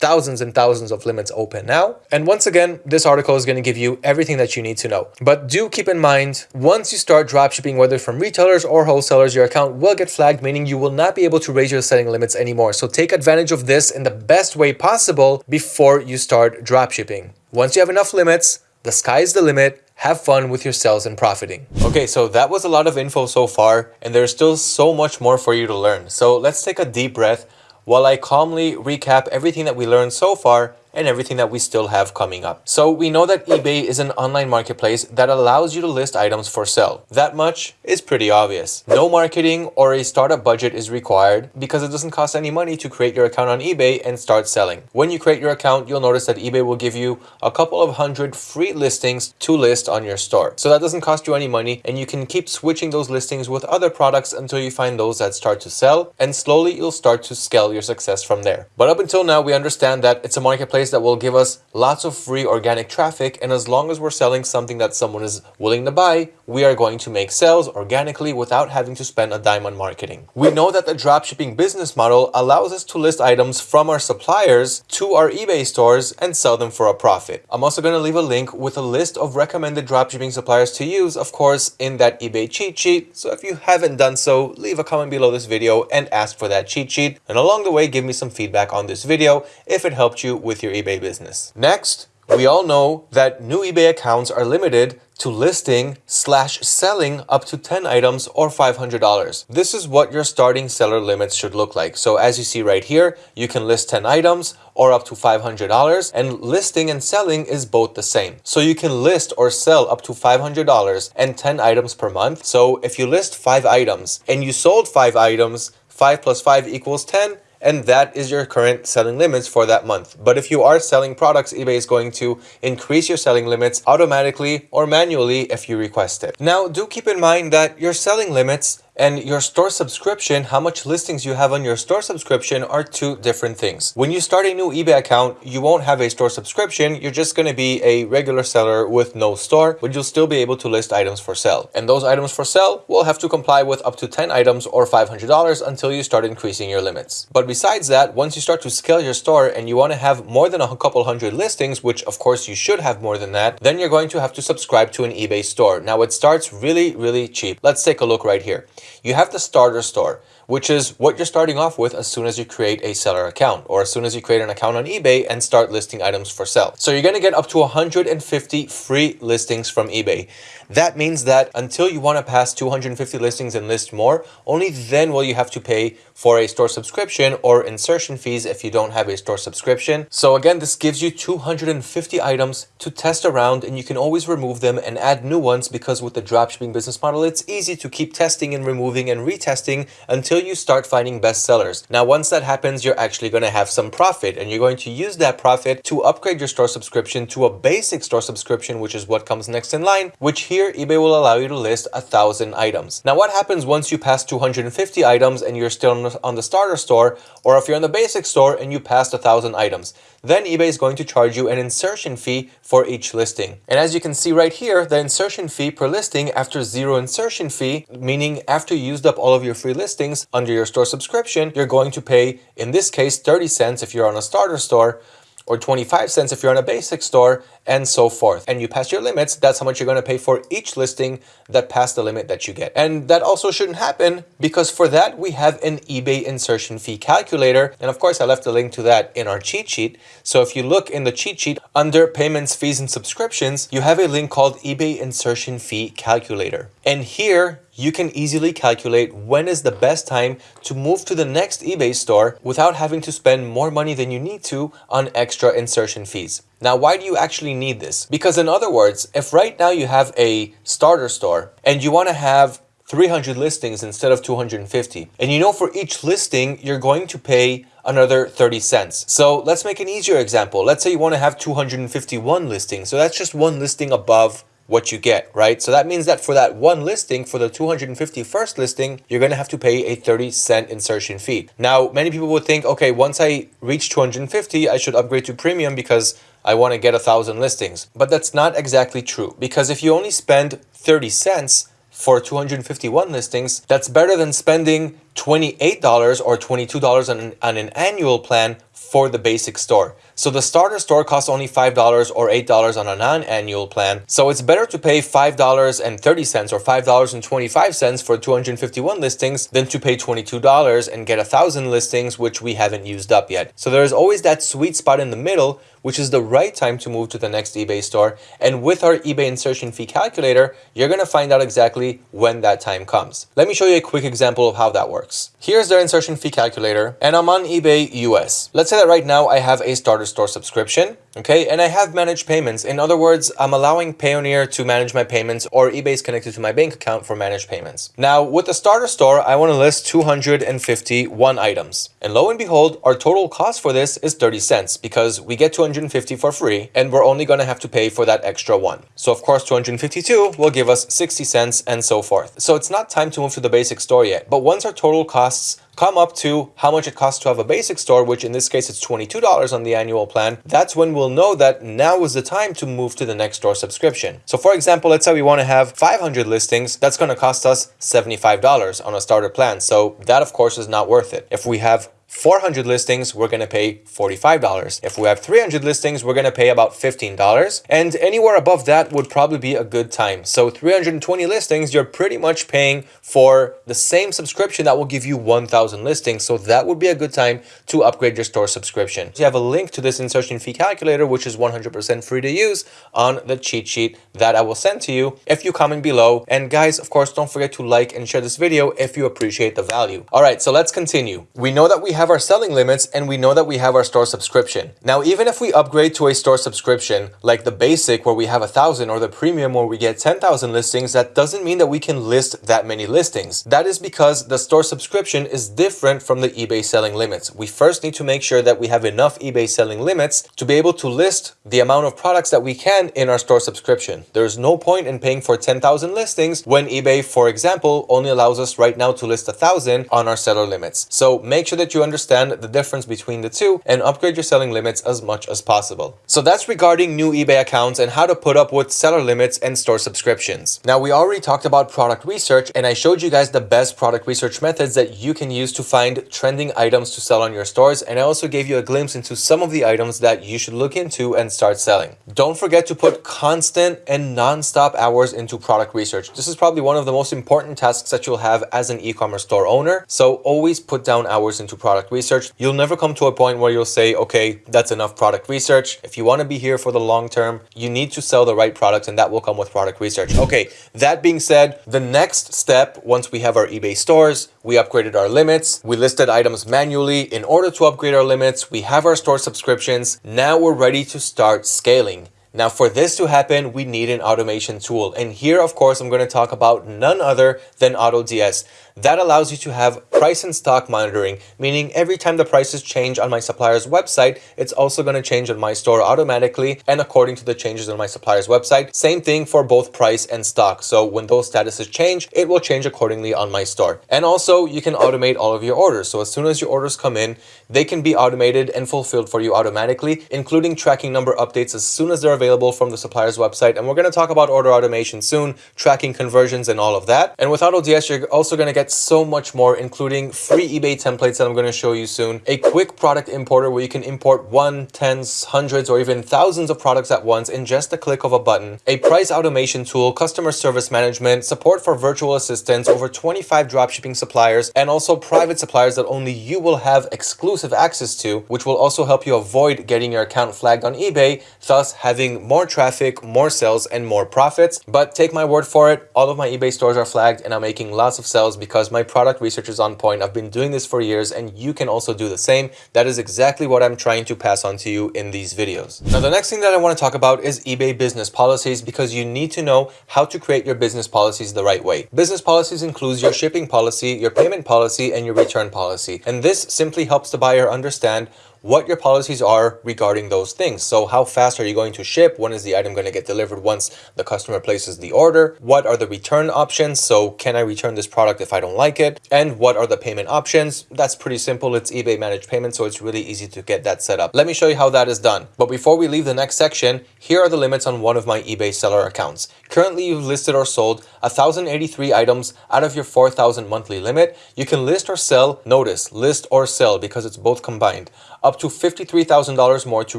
thousands and thousands of limits open now. And once again, this article is going to give you everything that you need to know. But do keep in mind, once you start dropshipping, whether from retailers or wholesalers, your account will get flagged, meaning you will not be able to raise your selling limits anymore. So take advantage of this in the best way possible before you start dropshipping. Once you have enough limits, the sky is the limit. Have fun with your sales and profiting. Okay, so that was a lot of info so far, and there's still so much more for you to learn. So let's take a deep breath while I calmly recap everything that we learned so far and everything that we still have coming up. So we know that eBay is an online marketplace that allows you to list items for sale. That much is pretty obvious. No marketing or a startup budget is required because it doesn't cost any money to create your account on eBay and start selling. When you create your account, you'll notice that eBay will give you a couple of hundred free listings to list on your store. So that doesn't cost you any money and you can keep switching those listings with other products until you find those that start to sell and slowly you'll start to scale your success from there. But up until now, we understand that it's a marketplace place that will give us lots of free organic traffic and as long as we're selling something that someone is willing to buy, we are going to make sales organically without having to spend a dime on marketing. We know that the dropshipping business model allows us to list items from our suppliers to our eBay stores and sell them for a profit. I'm also going to leave a link with a list of recommended dropshipping suppliers to use, of course, in that eBay cheat sheet. So if you haven't done so, leave a comment below this video and ask for that cheat sheet. And along the way, give me some feedback on this video if it helped you with your your eBay business. Next, we all know that new eBay accounts are limited to listing slash selling up to 10 items or $500. This is what your starting seller limits should look like. So as you see right here, you can list 10 items or up to $500 and listing and selling is both the same. So you can list or sell up to $500 and 10 items per month. So if you list five items and you sold five items, five plus five equals 10, and that is your current selling limits for that month. But if you are selling products, eBay is going to increase your selling limits automatically or manually if you request it. Now, do keep in mind that your selling limits and your store subscription, how much listings you have on your store subscription are two different things. When you start a new eBay account, you won't have a store subscription. You're just going to be a regular seller with no store, but you'll still be able to list items for sale. And those items for sale will have to comply with up to 10 items or $500 until you start increasing your limits. But besides that, once you start to scale your store and you want to have more than a couple hundred listings, which of course you should have more than that, then you're going to have to subscribe to an eBay store. Now it starts really, really cheap. Let's take a look right here. You have the starter store, which is what you're starting off with as soon as you create a seller account or as soon as you create an account on eBay and start listing items for sale. So you're going to get up to 150 free listings from eBay. That means that until you want to pass 250 listings and list more, only then will you have to pay for a store subscription or insertion fees if you don't have a store subscription. So again, this gives you 250 items to test around and you can always remove them and add new ones because with the dropshipping business model, it's easy to keep testing and removing and retesting until you start finding best sellers. Now, once that happens, you're actually going to have some profit and you're going to use that profit to upgrade your store subscription to a basic store subscription, which is what comes next in line, which here eBay will allow you to list a thousand items. Now, what happens once you pass 250 items and you're still on the starter store, or if you're in the basic store and you passed a thousand items. Then eBay is going to charge you an insertion fee for each listing. And as you can see right here, the insertion fee per listing after zero insertion fee, meaning after you used up all of your free listings under your store subscription, you're going to pay, in this case, 30 cents if you're on a starter store, or 25 cents if you're on a basic store, and so forth. And you pass your limits, that's how much you're going to pay for each listing that passed the limit that you get. And that also shouldn't happen because for that, we have an eBay insertion fee calculator. And of course, I left a link to that in our cheat sheet. So if you look in the cheat sheet under payments, fees, and subscriptions, you have a link called eBay insertion fee calculator. And here you can easily calculate when is the best time to move to the next eBay store without having to spend more money than you need to on extra insertion fees. Now, why do you actually need this? Because in other words, if right now you have a starter store and you want to have 300 listings instead of 250, and you know for each listing, you're going to pay another 30 cents. So let's make an easier example. Let's say you want to have 251 listings. So that's just one listing above what you get, right? So that means that for that one listing, for the 251st listing, you're going to have to pay a 30 cent insertion fee. Now, many people would think, okay, once I reach 250, I should upgrade to premium because I want to get a thousand listings. But that's not exactly true because if you only spend 30 cents, for 251 listings, that's better than spending $28 or $22 on an, on an annual plan for the basic store. So the starter store costs only $5 or $8 on a non-annual plan. So it's better to pay $5.30 or $5.25 for 251 listings than to pay $22 and get a thousand listings which we haven't used up yet. So there's always that sweet spot in the middle which is the right time to move to the next eBay store. And with our eBay insertion fee calculator, you're going to find out exactly when that time comes. Let me show you a quick example of how that works. Here's their insertion fee calculator and I'm on eBay US. Let's say that right now I have a starter store subscription, okay? And I have managed payments. In other words, I'm allowing Payoneer to manage my payments or eBay is connected to my bank account for managed payments. Now with the starter store, I want to list 251 items. And lo and behold, our total cost for this is 30 cents because we get 250 for free and we're only going to have to pay for that extra one. So of course, 252 will give us 60 cents and so forth. So it's not time to move to the basic store yet. But once our total cost costs come up to how much it costs to have a basic store, which in this case it's $22 on the annual plan, that's when we'll know that now is the time to move to the next store subscription. So for example, let's say we want to have 500 listings, that's going to cost us $75 on a starter plan. So that of course is not worth it. If we have 400 listings, we're going to pay $45. If we have 300 listings, we're going to pay about $15. And anywhere above that would probably be a good time. So 320 listings, you're pretty much paying for the same subscription that will give you 1,000 listings. So that would be a good time to upgrade your store subscription. So you have a link to this insertion fee calculator, which is 100% free to use on the cheat sheet that I will send to you if you comment below. And guys, of course, don't forget to like and share this video if you appreciate the value. All right, so let's continue. We know that we have have our selling limits and we know that we have our store subscription. Now, even if we upgrade to a store subscription, like the basic where we have a thousand or the premium where we get 10,000 listings, that doesn't mean that we can list that many listings. That is because the store subscription is different from the eBay selling limits. We first need to make sure that we have enough eBay selling limits to be able to list the amount of products that we can in our store subscription. There's no point in paying for 10,000 listings when eBay, for example, only allows us right now to list a thousand on our seller limits. So make sure that you understand the difference between the two and upgrade your selling limits as much as possible. So that's regarding new eBay accounts and how to put up with seller limits and store subscriptions. Now we already talked about product research and I showed you guys the best product research methods that you can use to find trending items to sell on your stores and I also gave you a glimpse into some of the items that you should look into and start selling. Don't forget to put constant and non-stop hours into product research. This is probably one of the most important tasks that you'll have as an e-commerce store owner. So always put down hours into product product research, you'll never come to a point where you'll say, okay, that's enough product research. If you want to be here for the long term, you need to sell the right products and that will come with product research. Okay, that being said, the next step, once we have our eBay stores, we upgraded our limits, we listed items manually in order to upgrade our limits, we have our store subscriptions, now we're ready to start scaling. Now for this to happen, we need an automation tool. And here, of course, I'm going to talk about none other than AutoDS. That allows you to have price and stock monitoring, meaning every time the prices change on my supplier's website, it's also going to change on my store automatically and according to the changes on my supplier's website. Same thing for both price and stock. So when those statuses change, it will change accordingly on my store. And also you can automate all of your orders. So as soon as your orders come in, they can be automated and fulfilled for you automatically, including tracking number updates as soon as they're available from the supplier's website. And we're going to talk about order automation soon, tracking conversions and all of that. And with AutoDS, you're also going to get so much more, including free eBay templates that I'm going to show you soon, a quick product importer where you can import one, tens, hundreds, or even thousands of products at once in just a click of a button, a price automation tool, customer service management, support for virtual assistants, over 25 dropshipping suppliers, and also private suppliers that only you will have exclusive access to, which will also help you avoid getting your account flagged on eBay, thus having more traffic, more sales, and more profits. But take my word for it, all of my eBay stores are flagged and I'm making lots of sales because my product research is on point. I've been doing this for years and you can also do the same. That is exactly what I'm trying to pass on to you in these videos. Now, the next thing that I want to talk about is eBay business policies because you need to know how to create your business policies the right way. Business policies includes your shipping policy, your payment policy, and your return policy. And this simply helps the buyer understand what your policies are regarding those things. So how fast are you going to ship? When is the item going to get delivered once the customer places the order? What are the return options? So can I return this product if I don't like it? And what are the payment options? That's pretty simple. It's eBay managed payment, so it's really easy to get that set up. Let me show you how that is done. But before we leave the next section, here are the limits on one of my eBay seller accounts. Currently, you've listed or sold 1,083 items out of your 4,000 monthly limit. You can list or sell, notice, list or sell because it's both combined up to $53,000 more to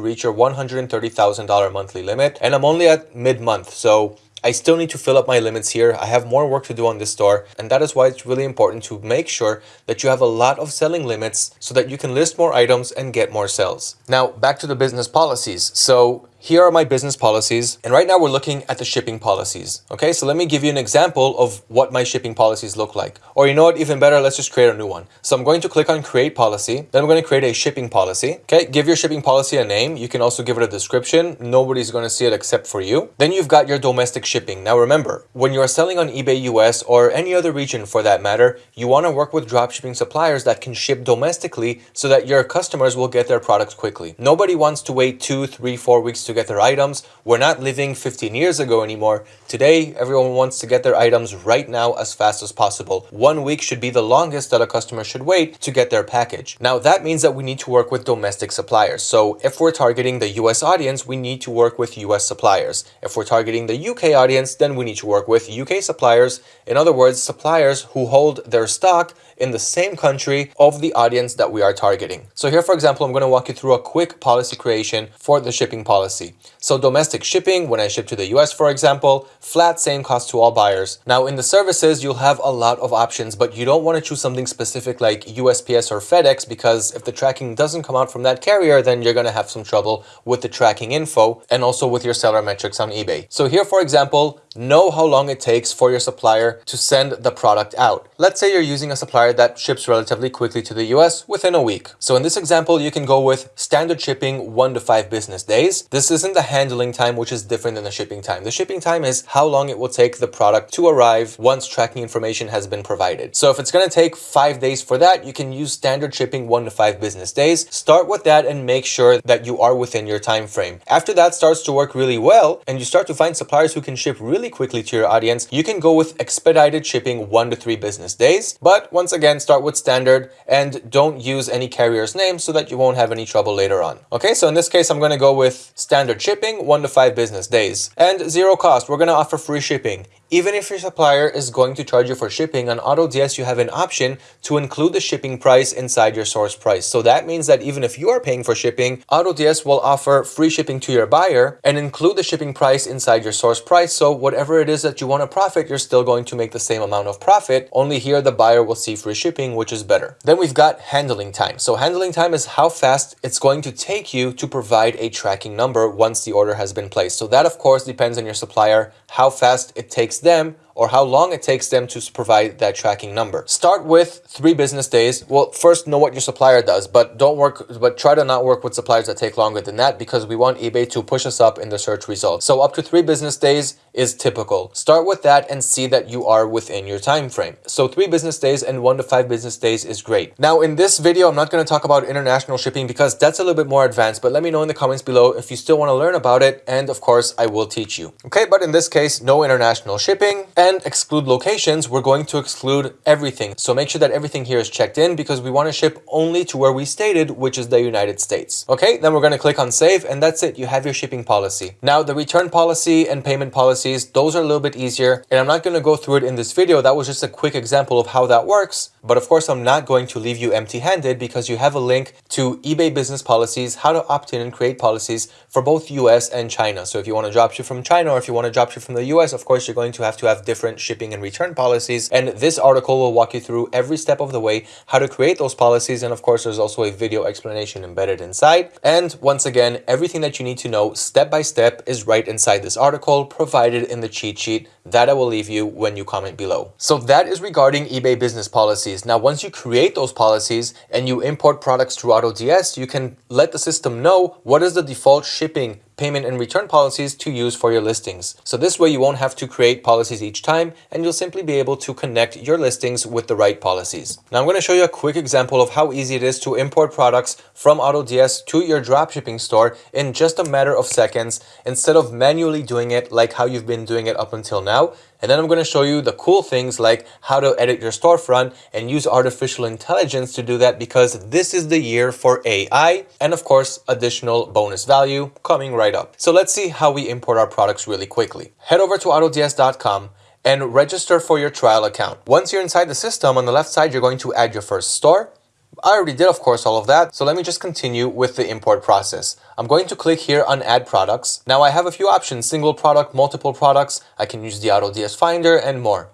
reach your $130,000 monthly limit. And I'm only at mid-month, so I still need to fill up my limits here. I have more work to do on this store and that is why it's really important to make sure that you have a lot of selling limits so that you can list more items and get more sales. Now back to the business policies. So here are my business policies. And right now we're looking at the shipping policies. Okay, so let me give you an example of what my shipping policies look like. Or you know what, even better, let's just create a new one. So I'm going to click on create policy. Then I'm going to create a shipping policy. Okay, give your shipping policy a name. You can also give it a description. Nobody's going to see it except for you. Then you've got your domestic shipping. Now remember, when you're selling on eBay US or any other region for that matter, you want to work with dropshipping suppliers that can ship domestically so that your customers will get their products quickly. Nobody wants to wait two, three, four weeks to to get their items. We're not living 15 years ago anymore. Today, everyone wants to get their items right now as fast as possible. One week should be the longest that a customer should wait to get their package. Now, that means that we need to work with domestic suppliers. So if we're targeting the US audience, we need to work with US suppliers. If we're targeting the UK audience, then we need to work with UK suppliers. In other words, suppliers who hold their stock in the same country of the audience that we are targeting. So here, for example, I'm going to walk you through a quick policy creation for the shipping policy. So domestic shipping, when I ship to the US, for example, flat same cost to all buyers. Now in the services, you'll have a lot of options, but you don't want to choose something specific like USPS or FedEx because if the tracking doesn't come out from that carrier, then you're going to have some trouble with the tracking info and also with your seller metrics on eBay. So here, for example, know how long it takes for your supplier to send the product out. Let's say you're using a supplier that ships relatively quickly to the US within a week. So in this example, you can go with standard shipping one to five business days. This isn't the handling time, which is different than the shipping time. The shipping time is how long it will take the product to arrive once tracking information has been provided. So if it's going to take five days for that, you can use standard shipping one to five business days. Start with that and make sure that you are within your time frame. After that starts to work really well and you start to find suppliers who can ship really really quickly to your audience, you can go with expedited shipping one to three business days. But once again, start with standard and don't use any carrier's name so that you won't have any trouble later on. Okay, so in this case, I'm going to go with standard shipping one to five business days and zero cost. We're going to offer free shipping. Even if your supplier is going to charge you for shipping, on AutoDS you have an option to include the shipping price inside your source price. So that means that even if you are paying for shipping, AutoDS will offer free shipping to your buyer and include the shipping price inside your source price. So whatever it is that you want to profit, you're still going to make the same amount of profit. Only here the buyer will see free shipping, which is better. Then we've got handling time. So handling time is how fast it's going to take you to provide a tracking number once the order has been placed. So that of course depends on your supplier, how fast it takes them or how long it takes them to provide that tracking number. Start with three business days. Well, first know what your supplier does, but don't work, but try to not work with suppliers that take longer than that because we want eBay to push us up in the search results. So up to three business days is typical. Start with that and see that you are within your time frame. So three business days and one to five business days is great. Now in this video, I'm not going to talk about international shipping because that's a little bit more advanced, but let me know in the comments below if you still want to learn about it. And of course, I will teach you. Okay, but in this case, no international shipping And exclude locations, we're going to exclude everything. So make sure that everything here is checked in because we want to ship only to where we stated, which is the United States. Okay, then we're going to click on save and that's it. You have your shipping policy. Now the return policy and payment policies, those are a little bit easier and I'm not going to go through it in this video. That was just a quick example of how that works. But of course, I'm not going to leave you empty handed because you have a link to eBay business policies, how to opt in and create policies for both US and China. So if you want to dropship from China or if you want to dropship from the US, of course, you're going to have to have different shipping and return policies. And this article will walk you through every step of the way how to create those policies. And of course, there's also a video explanation embedded inside. And once again, everything that you need to know step by step is right inside this article provided in the cheat sheet that I will leave you when you comment below. So that is regarding eBay business policies. Now, once you create those policies and you import products through AutoDS, you can let the system know what is the default shipping payment and return policies to use for your listings. So this way you won't have to create policies each time and you'll simply be able to connect your listings with the right policies. Now I'm going to show you a quick example of how easy it is to import products from AutoDS to your dropshipping store in just a matter of seconds instead of manually doing it like how you've been doing it up until now. And then I'm going to show you the cool things like how to edit your storefront and use artificial intelligence to do that because this is the year for AI and of course additional bonus value coming right up. So let's see how we import our products really quickly. Head over to autods.com and register for your trial account. Once you're inside the system, on the left side, you're going to add your first store. I already did, of course, all of that. So let me just continue with the import process. I'm going to click here on add products. Now I have a few options, single product, multiple products. I can use the AutoDS Finder and more.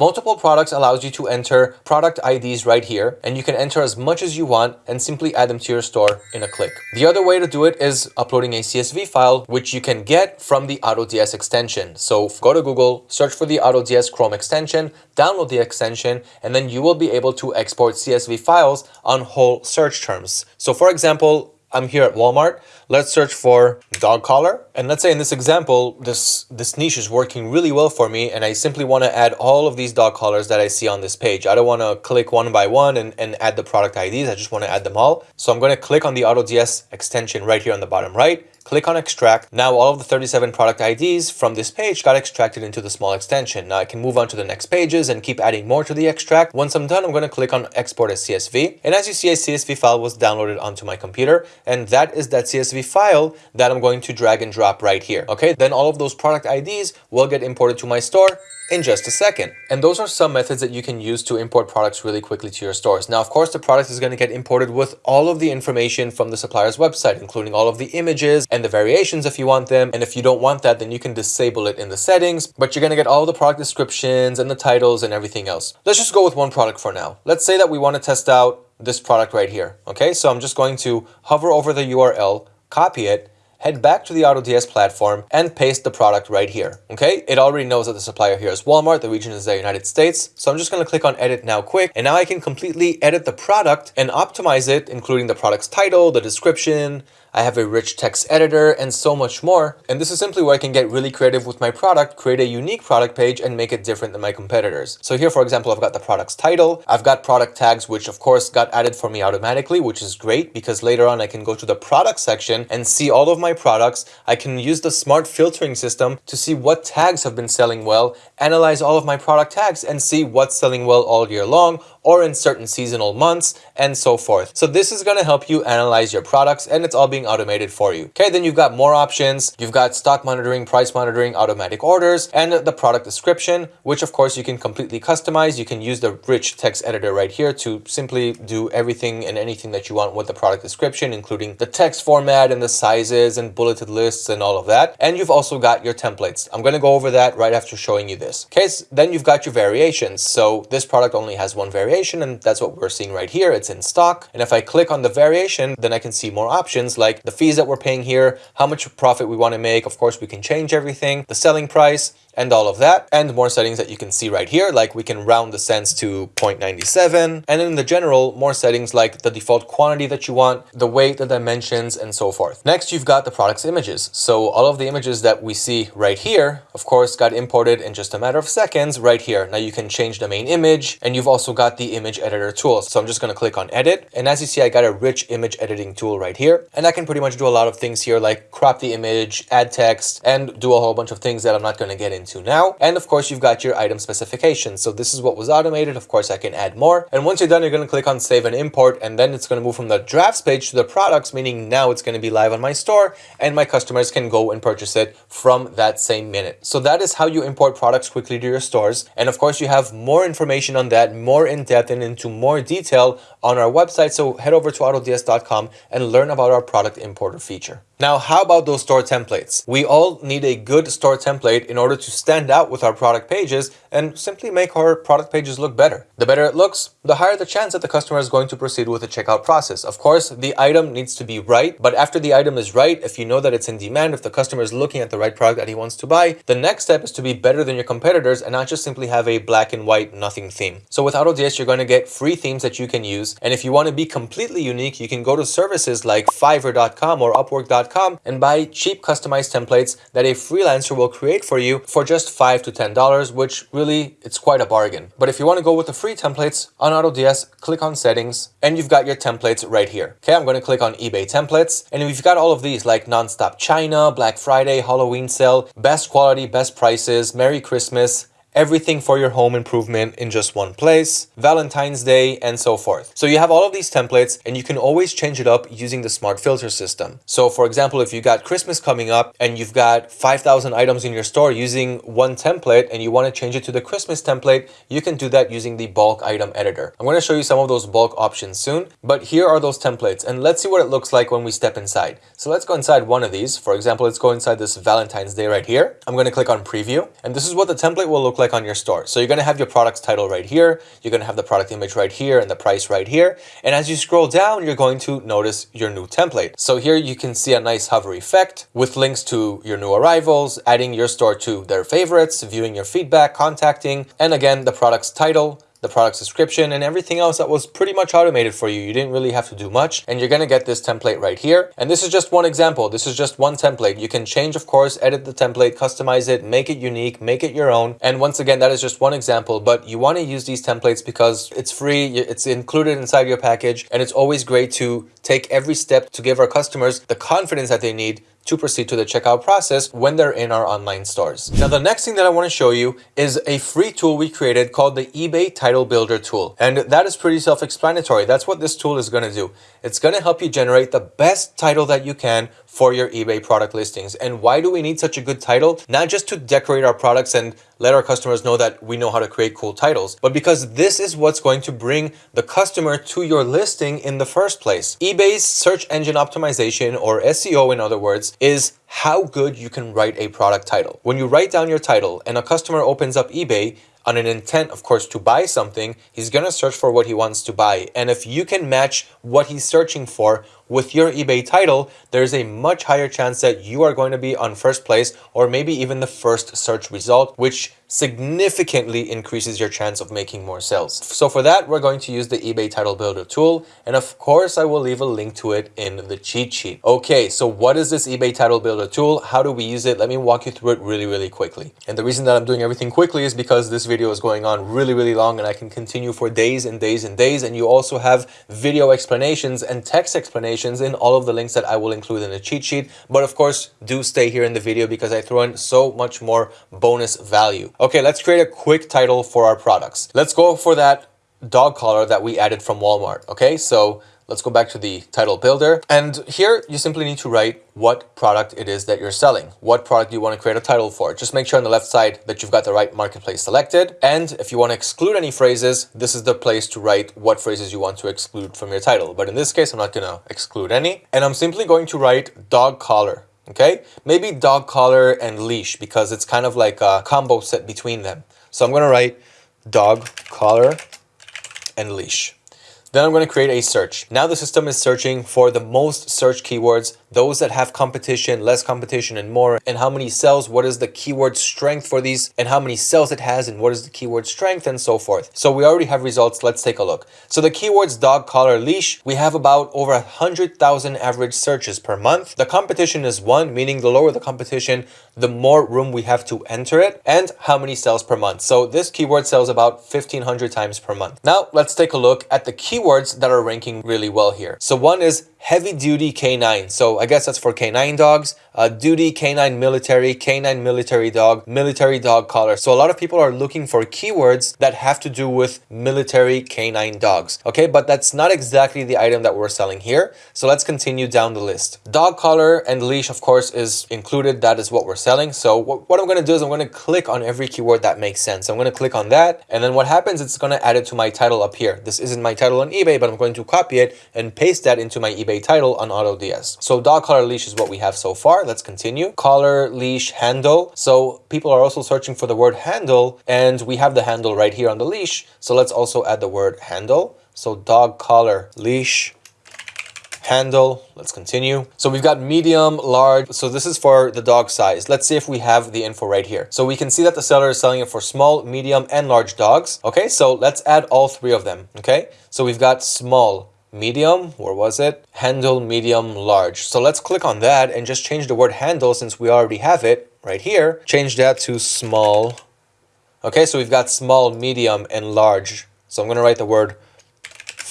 Multiple products allows you to enter product IDs right here, and you can enter as much as you want and simply add them to your store in a click. The other way to do it is uploading a CSV file, which you can get from the AutoDS extension. So go to Google, search for the AutoDS Chrome extension, download the extension, and then you will be able to export CSV files on whole search terms. So for example, I'm here at Walmart. Let's search for dog collar. And let's say in this example, this, this niche is working really well for me and I simply want to add all of these dog collars that I see on this page. I don't want to click one by one and, and add the product IDs. I just want to add them all. So I'm going to click on the AutoDS extension right here on the bottom right Click on extract. Now all of the 37 product IDs from this page got extracted into the small extension. Now I can move on to the next pages and keep adding more to the extract. Once I'm done, I'm going to click on export as CSV. And as you see, a CSV file was downloaded onto my computer. And that is that CSV file that I'm going to drag and drop right here. Okay, then all of those product IDs will get imported to my store in just a second. And those are some methods that you can use to import products really quickly to your stores. Now, of course, the product is going to get imported with all of the information from the supplier's website, including all of the images and the variations if you want them. And if you don't want that, then you can disable it in the settings, but you're going to get all the product descriptions and the titles and everything else. Let's just go with one product for now. Let's say that we want to test out this product right here. Okay, so I'm just going to hover over the URL, copy it, head back to the AutoDS platform and paste the product right here. Okay, it already knows that the supplier here is Walmart, the region is the United States. So I'm just going to click on edit now quick and now I can completely edit the product and optimize it, including the product's title, the description, I have a rich text editor and so much more. And this is simply where I can get really creative with my product, create a unique product page and make it different than my competitors. So here, for example, I've got the product's title. I've got product tags, which of course got added for me automatically, which is great because later on I can go to the product section and see all of my products. I can use the smart filtering system to see what tags have been selling well, analyze all of my product tags and see what's selling well all year long or in certain seasonal months and so forth. So this is going to help you analyze your products and it's all being automated for you. Okay, then you've got more options. You've got stock monitoring, price monitoring, automatic orders, and the product description, which of course you can completely customize. You can use the rich text editor right here to simply do everything and anything that you want with the product description, including the text format and the sizes and bulleted lists and all of that. And you've also got your templates. I'm going to go over that right after showing you this. Okay, so then you've got your variations. So this product only has one variation variation and that's what we're seeing right here. It's in stock. And if I click on the variation, then I can see more options like the fees that we're paying here, how much profit we want to make. Of course, we can change everything, the selling price, and all of that and more settings that you can see right here like we can round the cents to 0.97 and in the general more settings like the default quantity that you want the weight the dimensions and so forth next you've got the product's images so all of the images that we see right here of course got imported in just a matter of seconds right here now you can change the main image and you've also got the image editor tool. So I'm just going to click on edit. And as you see, I got a rich image editing tool right here. And I can pretty much do a lot of things here like crop the image, add text, and do a whole bunch of things that I'm not going to get into now. And of course, you've got your item specifications. So this is what was automated. Of course, I can add more. And once you're done, you're going to click on save and import. And then it's going to move from the drafts page to the products, meaning now it's going to be live on my store and my customers can go and purchase it from that same minute. So that is how you import products quickly to your stores. And of course, you have more information on that, more in depth and into more detail on our website. So head over to autods.com and learn about our product importer feature. Now, how about those store templates? We all need a good store template in order to stand out with our product pages and simply make our product pages look better. The better it looks, the higher the chance that the customer is going to proceed with the checkout process. Of course, the item needs to be right, but after the item is right, if you know that it's in demand, if the customer is looking at the right product that he wants to buy, the next step is to be better than your competitors and not just simply have a black and white nothing theme. So with AutoDS, you're going to get free themes that you can use. And if you want to be completely unique, you can go to services like fiverr.com or upwork.com and buy cheap customized templates that a freelancer will create for you for just 5 to $10, which really it's quite a bargain. But if you want to go with the free templates on AutoDS, click on settings and you've got your templates right here. Okay, I'm going to click on eBay templates and we've got all of these like Nonstop China, Black Friday, Halloween sale, best quality, best prices, Merry Christmas, everything for your home improvement in just one place, Valentine's Day, and so forth. So you have all of these templates and you can always change it up using the smart filter system. So for example, if you got Christmas coming up and you've got 5,000 items in your store using one template and you want to change it to the Christmas template, you can do that using the bulk item editor. I'm going to show you some of those bulk options soon, but here are those templates and let's see what it looks like when we step inside. So let's go inside one of these. For example, let's go inside this Valentine's Day right here. I'm going to click on preview and this is what the template will look like on your store. So you're going to have your product's title right here. You're going to have the product image right here and the price right here. And as you scroll down, you're going to notice your new template. So here you can see a nice hover effect with links to your new arrivals, adding your store to their favorites, viewing your feedback, contacting, and again, the product's title, the product description and everything else that was pretty much automated for you. You didn't really have to do much and you're going to get this template right here. And this is just one example. This is just one template. You can change, of course, edit the template, customize it, make it unique, make it your own. And once again, that is just one example, but you want to use these templates because it's free, it's included inside your package, and it's always great to take every step to give our customers the confidence that they need to proceed to the checkout process when they're in our online stores. Now, the next thing that I want to show you is a free tool we created called the eBay Title Builder tool. And that is pretty self-explanatory. That's what this tool is going to do. It's going to help you generate the best title that you can for your eBay product listings. And why do we need such a good title? Not just to decorate our products and let our customers know that we know how to create cool titles, but because this is what's going to bring the customer to your listing in the first place. eBay's search engine optimization or SEO in other words is how good you can write a product title. When you write down your title and a customer opens up eBay, on an intent, of course, to buy something, he's going to search for what he wants to buy. And if you can match what he's searching for with your eBay title, there's a much higher chance that you are going to be on first place or maybe even the first search result, which significantly increases your chance of making more sales. So for that, we're going to use the eBay Title Builder tool. And of course, I will leave a link to it in the cheat sheet. Okay, so what is this eBay Title Builder tool? How do we use it? Let me walk you through it really, really quickly. And the reason that I'm doing everything quickly is because this video is going on really, really long and I can continue for days and days and days. And you also have video explanations and text explanations in all of the links that I will include in the cheat sheet. But of course, do stay here in the video because I throw in so much more bonus value. Okay, let's create a quick title for our products. Let's go for that dog collar that we added from Walmart. Okay, so let's go back to the title builder. And here you simply need to write what product it is that you're selling. What product you want to create a title for. Just make sure on the left side that you've got the right marketplace selected. And if you want to exclude any phrases, this is the place to write what phrases you want to exclude from your title. But in this case, I'm not going to exclude any. And I'm simply going to write dog collar okay? Maybe dog collar and leash because it's kind of like a combo set between them. So I'm to write dog collar and leash. Then I'm going to create a search. Now the system is searching for the most search keywords, those that have competition, less competition, and more, and how many cells, what is the keyword strength for these, and how many cells it has, and what is the keyword strength, and so forth. So we already have results. Let's take a look. So the keywords dog, collar, leash, we have about over a 100,000 average searches per month. The competition is one, meaning the lower the competition, the more room we have to enter it, and how many cells per month. So this keyword sells about 1500 times per month. Now let's take a look at the keyword keywords that are ranking really well here. So one is heavy duty canine. So I guess that's for canine dogs, uh, duty canine military, canine military dog, military dog collar. So a lot of people are looking for keywords that have to do with military canine dogs. Okay, but that's not exactly the item that we're selling here. So let's continue down the list. Dog collar and leash, of course, is included. That is what we're selling. So what, I'm going to do is I'm going to click on every keyword that makes sense. I'm going to click on that. And then what happens, it's going to add it to my title up here. This isn't my title on eBay, but I'm going to copy it and paste that into my eBay title on AutoDS. So dog collar leash is what we have so far. Let's continue. Collar leash handle. So people are also searching for the word handle and we have the handle right here on the leash. So let's also add the word handle. So dog collar leash handle. Let's continue. So we've got medium, large. So this is for the dog size. Let's see if we have the info right here. So we can see that the seller is selling it for small, medium, and large dogs. Okay, so let's add all three of them. Okay, so we've got small, medium, where was it? Handle, medium, large. So let's click on that and just change the word handle since we already have it right here. Change that to small. Okay, so we've got small, medium, and large. So I'm going to write the word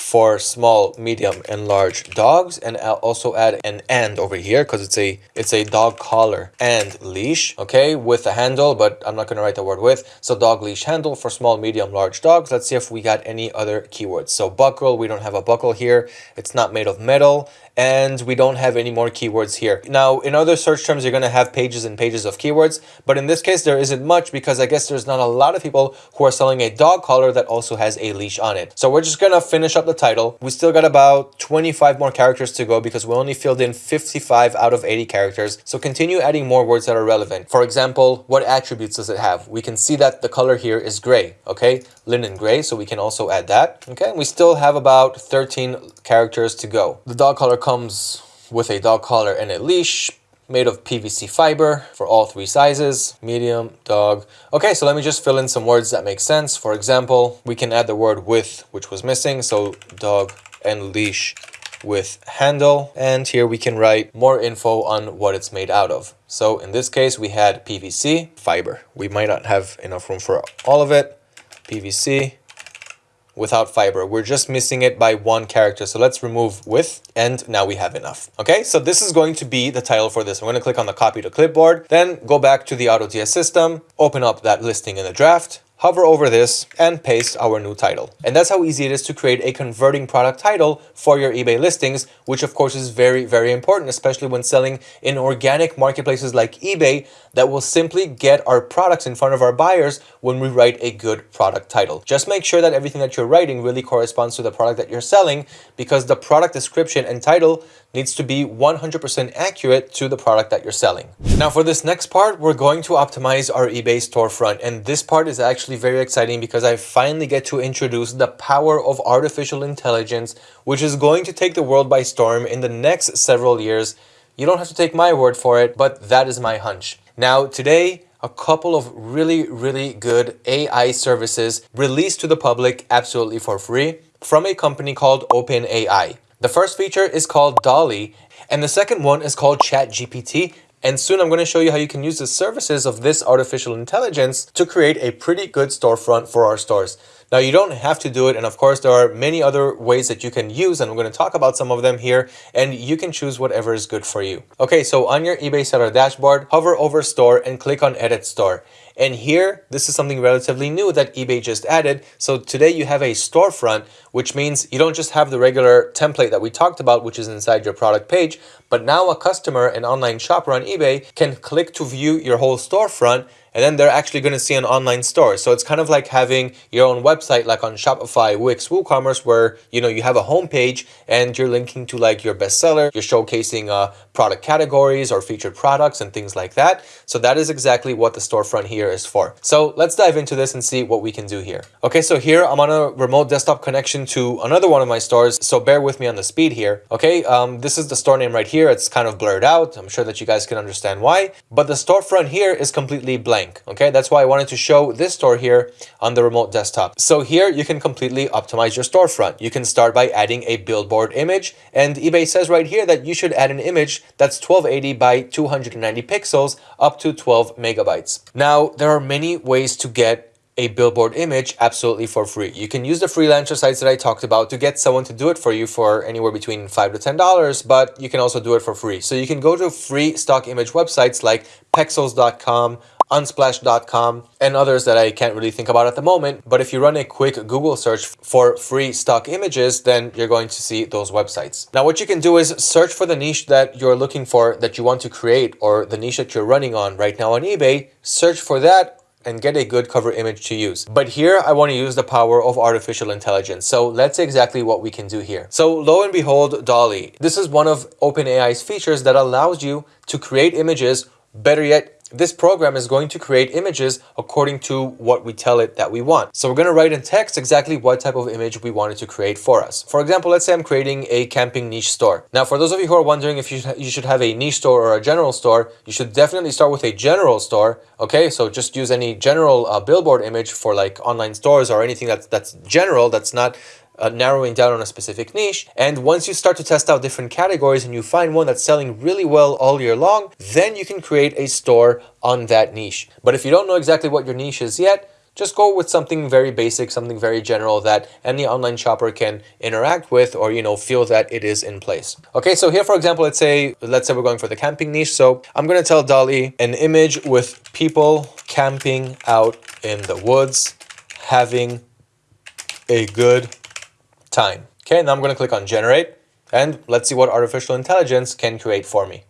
for small, medium, and large dogs. And I'll also add an and over here because it's a it's a dog collar and leash, okay, with a handle, but I'm not going to write the word with. So dog leash handle for small, medium, large dogs. Let's see if we got any other keywords. So buckle, we don't have a buckle here. It's not made of metal and we don't have any more keywords here. Now, in other search terms, you're going to have pages and pages of keywords, but in this case, there isn't much because I guess there's not a lot of people who are selling a dog collar that also has a leash on it. So we're just going to finish up the title. We still got about 25 more characters to go because we only filled in 55 out of 80 characters. So continue adding more words that are relevant. For example, what attributes does it have? We can see that the color here is gray, okay? Linen gray, so we can also add that, okay? We still have about 13 characters to go. The dog collar comes with a dog collar and a leash made of PVC fiber for all three sizes, medium, dog. Okay, so let me just fill in some words that make sense. For example, we can add the word with, which was missing. So dog and leash with handle. And here we can write more info on what it's made out of. So in this case, we had PVC fiber. We might not have enough room for all of it. PVC without fiber. We're just missing it by one character. So let's remove with and now we have enough. Okay, so this is going to be the title for this. I'm going to click on the copy to clipboard, then go back to the AutoDS system, open up that listing in the draft, hover over this and paste our new title. And that's how easy it is to create a converting product title for your eBay listings, which of course is very, very important, especially when selling in organic marketplaces like eBay that will simply get our products in front of our buyers when we write a good product title. Just make sure that everything that you're writing really corresponds to the product that you're selling because the product description and title needs to be 100% accurate to the product that you're selling. Now for this next part, we're going to optimize our eBay storefront. And this part is actually very exciting because I finally get to introduce the power of artificial intelligence, which is going to take the world by storm in the next several years. You don't have to take my word for it, but that is my hunch. Now today, a couple of really, really good AI services released to the public absolutely for free from a company called OpenAI. The first feature is called DALL-E, and the second one is called ChatGPT. And soon I'm going to show you how you can use the services of this artificial intelligence to create a pretty good storefront for our stores. Now you don't have to do it and of course there are many other ways that you can use and I'm going to talk about some of them here and you can choose whatever is good for you. Okay, so on your eBay seller dashboard, hover over store and click on edit store. And here, this is something relatively new that eBay just added. So today you have a storefront, which means you don't just have the regular template that we talked about, which is inside your product page, but now a customer, an online shopper on eBay can click to view your whole storefront and then they're actually going to see an online store. So it's kind of like having your own website like on Shopify, Wix, WooCommerce where you know you have a homepage and you're linking to like your bestseller, you're showcasing uh, product categories or featured products and things like that. So that is exactly what the storefront here is for. So let's dive into this and see what we can do here. Okay, so here I'm on a remote desktop connection to another one of my stores. So bear with me on the speed here. Okay, um, this is the store name right here. It's kind of blurred out. I'm sure that you guys can understand why, but the storefront here is completely blank. Okay, that's why I wanted to show this store here on the remote desktop. So here you can completely optimize your storefront. You can start by adding a billboard image and eBay says right here that you should add an image that's 1280 by 290 pixels up to 12 megabytes. Now, there are many ways to get a billboard image absolutely for free. You can use the freelancer sites that I talked about to get someone to do it for you for anywhere between five to ten dollars, but you can also do it for free. So you can go to free stock image websites like pexels.com, unsplash.com, and others that I can't really think about at the moment. But if you run a quick Google search for free stock images, then you're going to see those websites. Now, what you can do is search for the niche that you're looking for, that you want to create, or the niche that you're running on right now on eBay. Search for that and get a good cover image to use. But here I want to use the power of artificial intelligence. So let's see exactly what we can do here. So lo and behold, DALL-E. This is one of OpenAI's features that allows you to create images, better yet, this program is going to create images according to what we tell it that we want. So we're going to write in text exactly what type of image we want it to create for us. For example, let's say I'm creating a camping niche store. Now, for those of you who are wondering if you, you should have a niche store or a general store, you should definitely start with a general store. Okay, so just use any general uh, billboard image for like online stores or anything that's, that's general, that's not uh, narrowing down on a specific niche. And once you start to test out different categories and you find one that's selling really well all year long, then you can create a store on that niche. But if you don't know exactly what your niche is yet, just go with something very basic, something very general that any online shopper can interact with or, you know, feel that it is in place. Okay, so here, for example, let's say, let's say we're going for the camping niche. So I'm going to tell DALL-E an image with people camping out in the woods, having a good time. Okay, now I'm going to click on generate and let's see what artificial intelligence can create for me.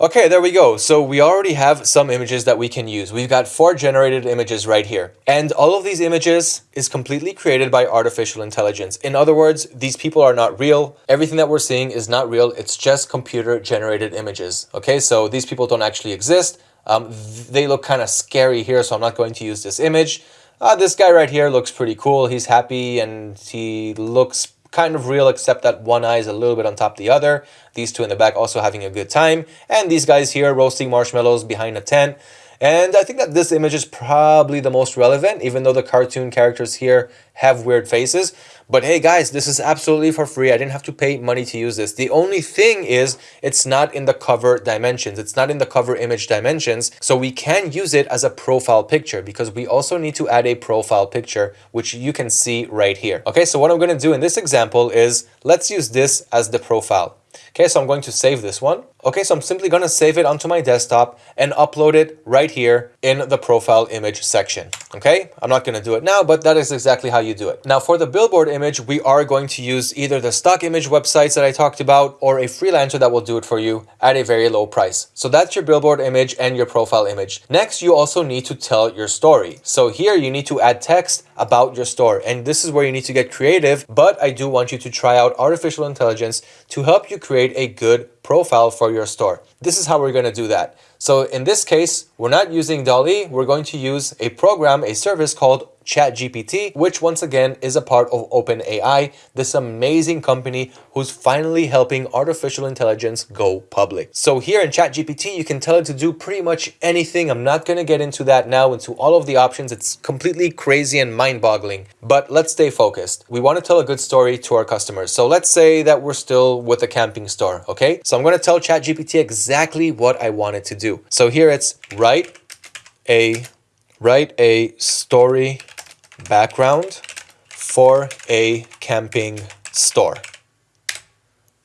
Okay, there we go. So we already have some images that we can use. We've got four generated images right here. And all of these images is completely created by artificial intelligence. In other words, these people are not real. Everything that we're seeing is not real. It's just computer generated images. Okay, so these people don't actually exist. Um, they look kind of scary here, so I'm not going to use this image. Uh, this guy right here looks pretty cool. He's happy and he looks kind of real except that one eye is a little bit on top the other. These two in the back also having a good time. And these guys here roasting marshmallows behind a tent. And I think that this image is probably the most relevant, even though the cartoon characters here have weird faces. But hey guys, this is absolutely for free. I didn't have to pay money to use this. The only thing is it's not in the cover dimensions. It's not in the cover image dimensions. So we can use it as a profile picture because we also need to add a profile picture, which you can see right here. Okay, so what I'm going to do in this example is let's use this as the profile. Okay, so I'm going to save this one. Okay, so I'm simply to save it onto my desktop and upload it right here in the profile image section. Okay, I'm not to do it now, but that is exactly how you do it. Now for the billboard image, we are going to use either the stock image websites that I talked about or a freelancer that will do it for you at a very low price. So that's your billboard image and your profile image. Next, you also need to tell your story. So here you need to add text about your store. And this is where you need to get creative, but I do want you to try out artificial intelligence to help you create a good profile for your store. This is how we're going to do that. So in this case, we're not using DALL-E, we're going to use a program, a service called ChatGPT, which once again is a part of OpenAI, this amazing company who's finally helping artificial intelligence go public. So here in ChatGPT, you can tell it to do pretty much anything. I'm not going to get into that now, into all of the options. It's completely crazy and mind-boggling. But let's stay focused. We want to tell a good story to our customers. So let's say that we're still with a camping store, okay? So I'm going to tell ChatGPT exactly what I want it to do. So here it's write a write a story background for a camping store.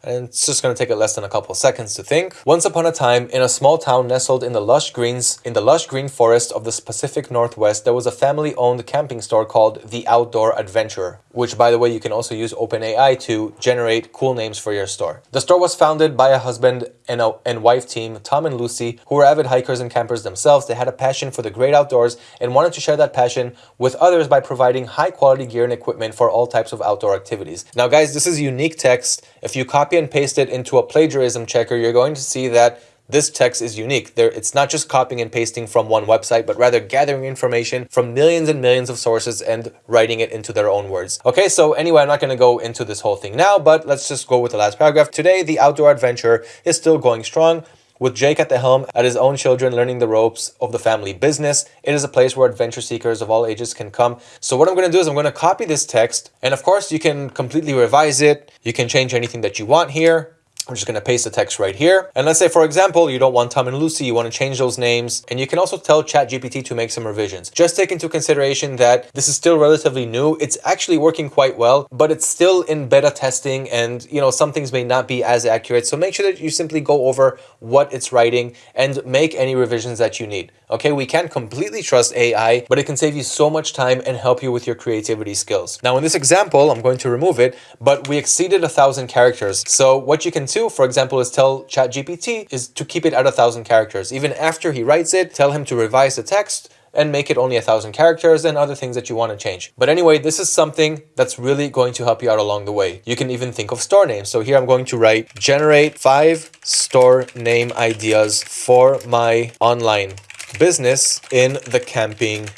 And it's just going to take it less than a couple seconds to think. Once upon a time, in a small town nestled in the lush greens, in the lush green forest of the Pacific Northwest, there was a family-owned camping store called The Outdoor Adventurer, which by the way, you can also use OpenAI to generate cool names for your store. The store was founded by a husband and, uh, and wife team, Tom and Lucy, who were avid hikers and campers themselves. They had a passion for the great outdoors and wanted to share that passion with others by providing high quality gear and equipment for all types of outdoor activities. Now guys, this is unique text. If you copy and paste it into a plagiarism checker, you're going to see that this text is unique. There, it's not just copying and pasting from one website, but rather gathering information from millions and millions of sources and writing it into their own words. Okay, so anyway, I'm not going to go into this whole thing now, but let's just go with the last paragraph. Today, the outdoor adventure is still going strong. With Jake at the helm, at his own children learning the ropes of the family business, it is a place where adventure seekers of all ages can come. So what I'm going to do is I'm going to copy this text, and of course you can completely revise it. You can change anything that you want here. I'm just going to paste the text right here. And let's say, for example, you don't want Tom and Lucy, you want to change those names. And you can also tell ChatGPT to make some revisions. Just take into consideration that this is still relatively new. It's actually working quite well, but it's still in beta testing and, you know, some things may not be as accurate. So make sure that you simply go over what it's writing and make any revisions that you need. Okay, we can't completely trust AI, but it can save you so much time and help you with your creativity skills. Now, in this example, I'm going to remove it, but we exceeded a thousand characters. So what you can do for example, is tell ChatGPT is to keep it at a thousand characters. Even after he writes it, tell him to revise the text and make it only a thousand characters and other things that you want to change. But anyway, this is something that's really going to help you out along the way. You can even think of store names. So here I'm going to write generate five store name ideas for my online business in the camping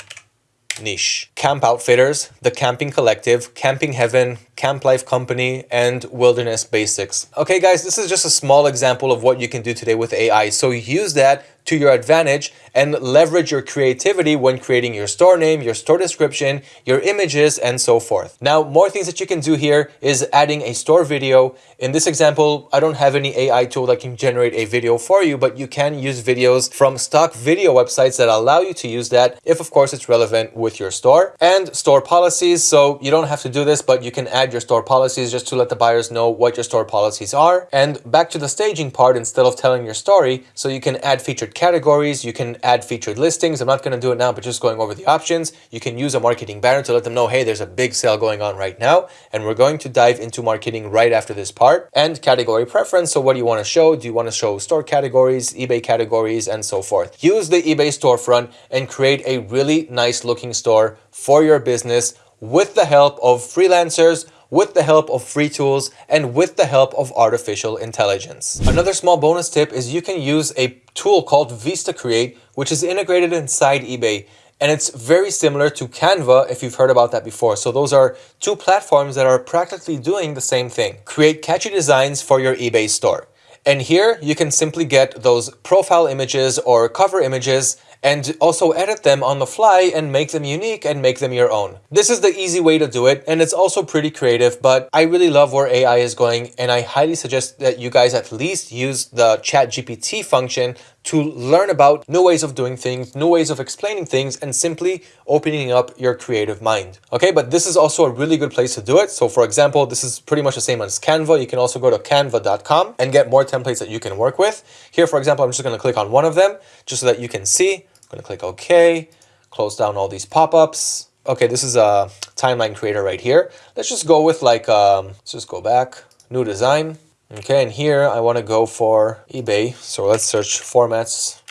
niche. Camp Outfitters, The Camping Collective, Camping Heaven, Camp Life Company, and Wilderness Basics. Okay guys, this is just a small example of what you can do today with AI. So use that to your advantage and leverage your creativity when creating your store name, your store description, your images, and so forth. Now, more things that you can do here is adding a store video. In this example, I don't have any AI tool that can generate a video for you, but you can use videos from stock video websites that allow you to use that if, of course, it's relevant with your store. And store policies, so you don't have to do this, but you can add your store policies just to let the buyers know what your store policies are. And back to the staging part, instead of telling your story, so you can add featured categories, you can add featured listings. I'm not going to do it now, but just going over the options. You can use a marketing banner to let them know, hey, there's a big sale going on right now. And we're going to dive into marketing right after this part. And category preference. So what do you want to show? Do you want to show store categories, eBay categories, and so forth? Use the eBay storefront and create a really nice looking store for your business with the help of freelancers with the help of free tools and with the help of artificial intelligence. Another small bonus tip is you can use a tool called VistaCreate, which is integrated inside eBay. And it's very similar to Canva if you've heard about that before. So those are two platforms that are practically doing the same thing. Create catchy designs for your eBay store. And here you can simply get those profile images or cover images and also edit them on the fly and make them unique and make them your own. This is the easy way to do it and it's also pretty creative but I really love where AI is going and I highly suggest that you guys at least use the chat GPT function to learn about new ways of doing things, new ways of explaining things, and simply opening up your creative mind. Okay, but this is also a really good place to do it. So for example, this is pretty much the same as Canva. You can also go to canva.com and get more templates that you can work with. Here, for example, I'm just going to click on one of them just so that you can see to click OK, close down all these pop-ups. Okay, this is a timeline creator right here. Let's just go with like, um, let's just go back, new design. Okay, and here I want to go for eBay. So let's search formats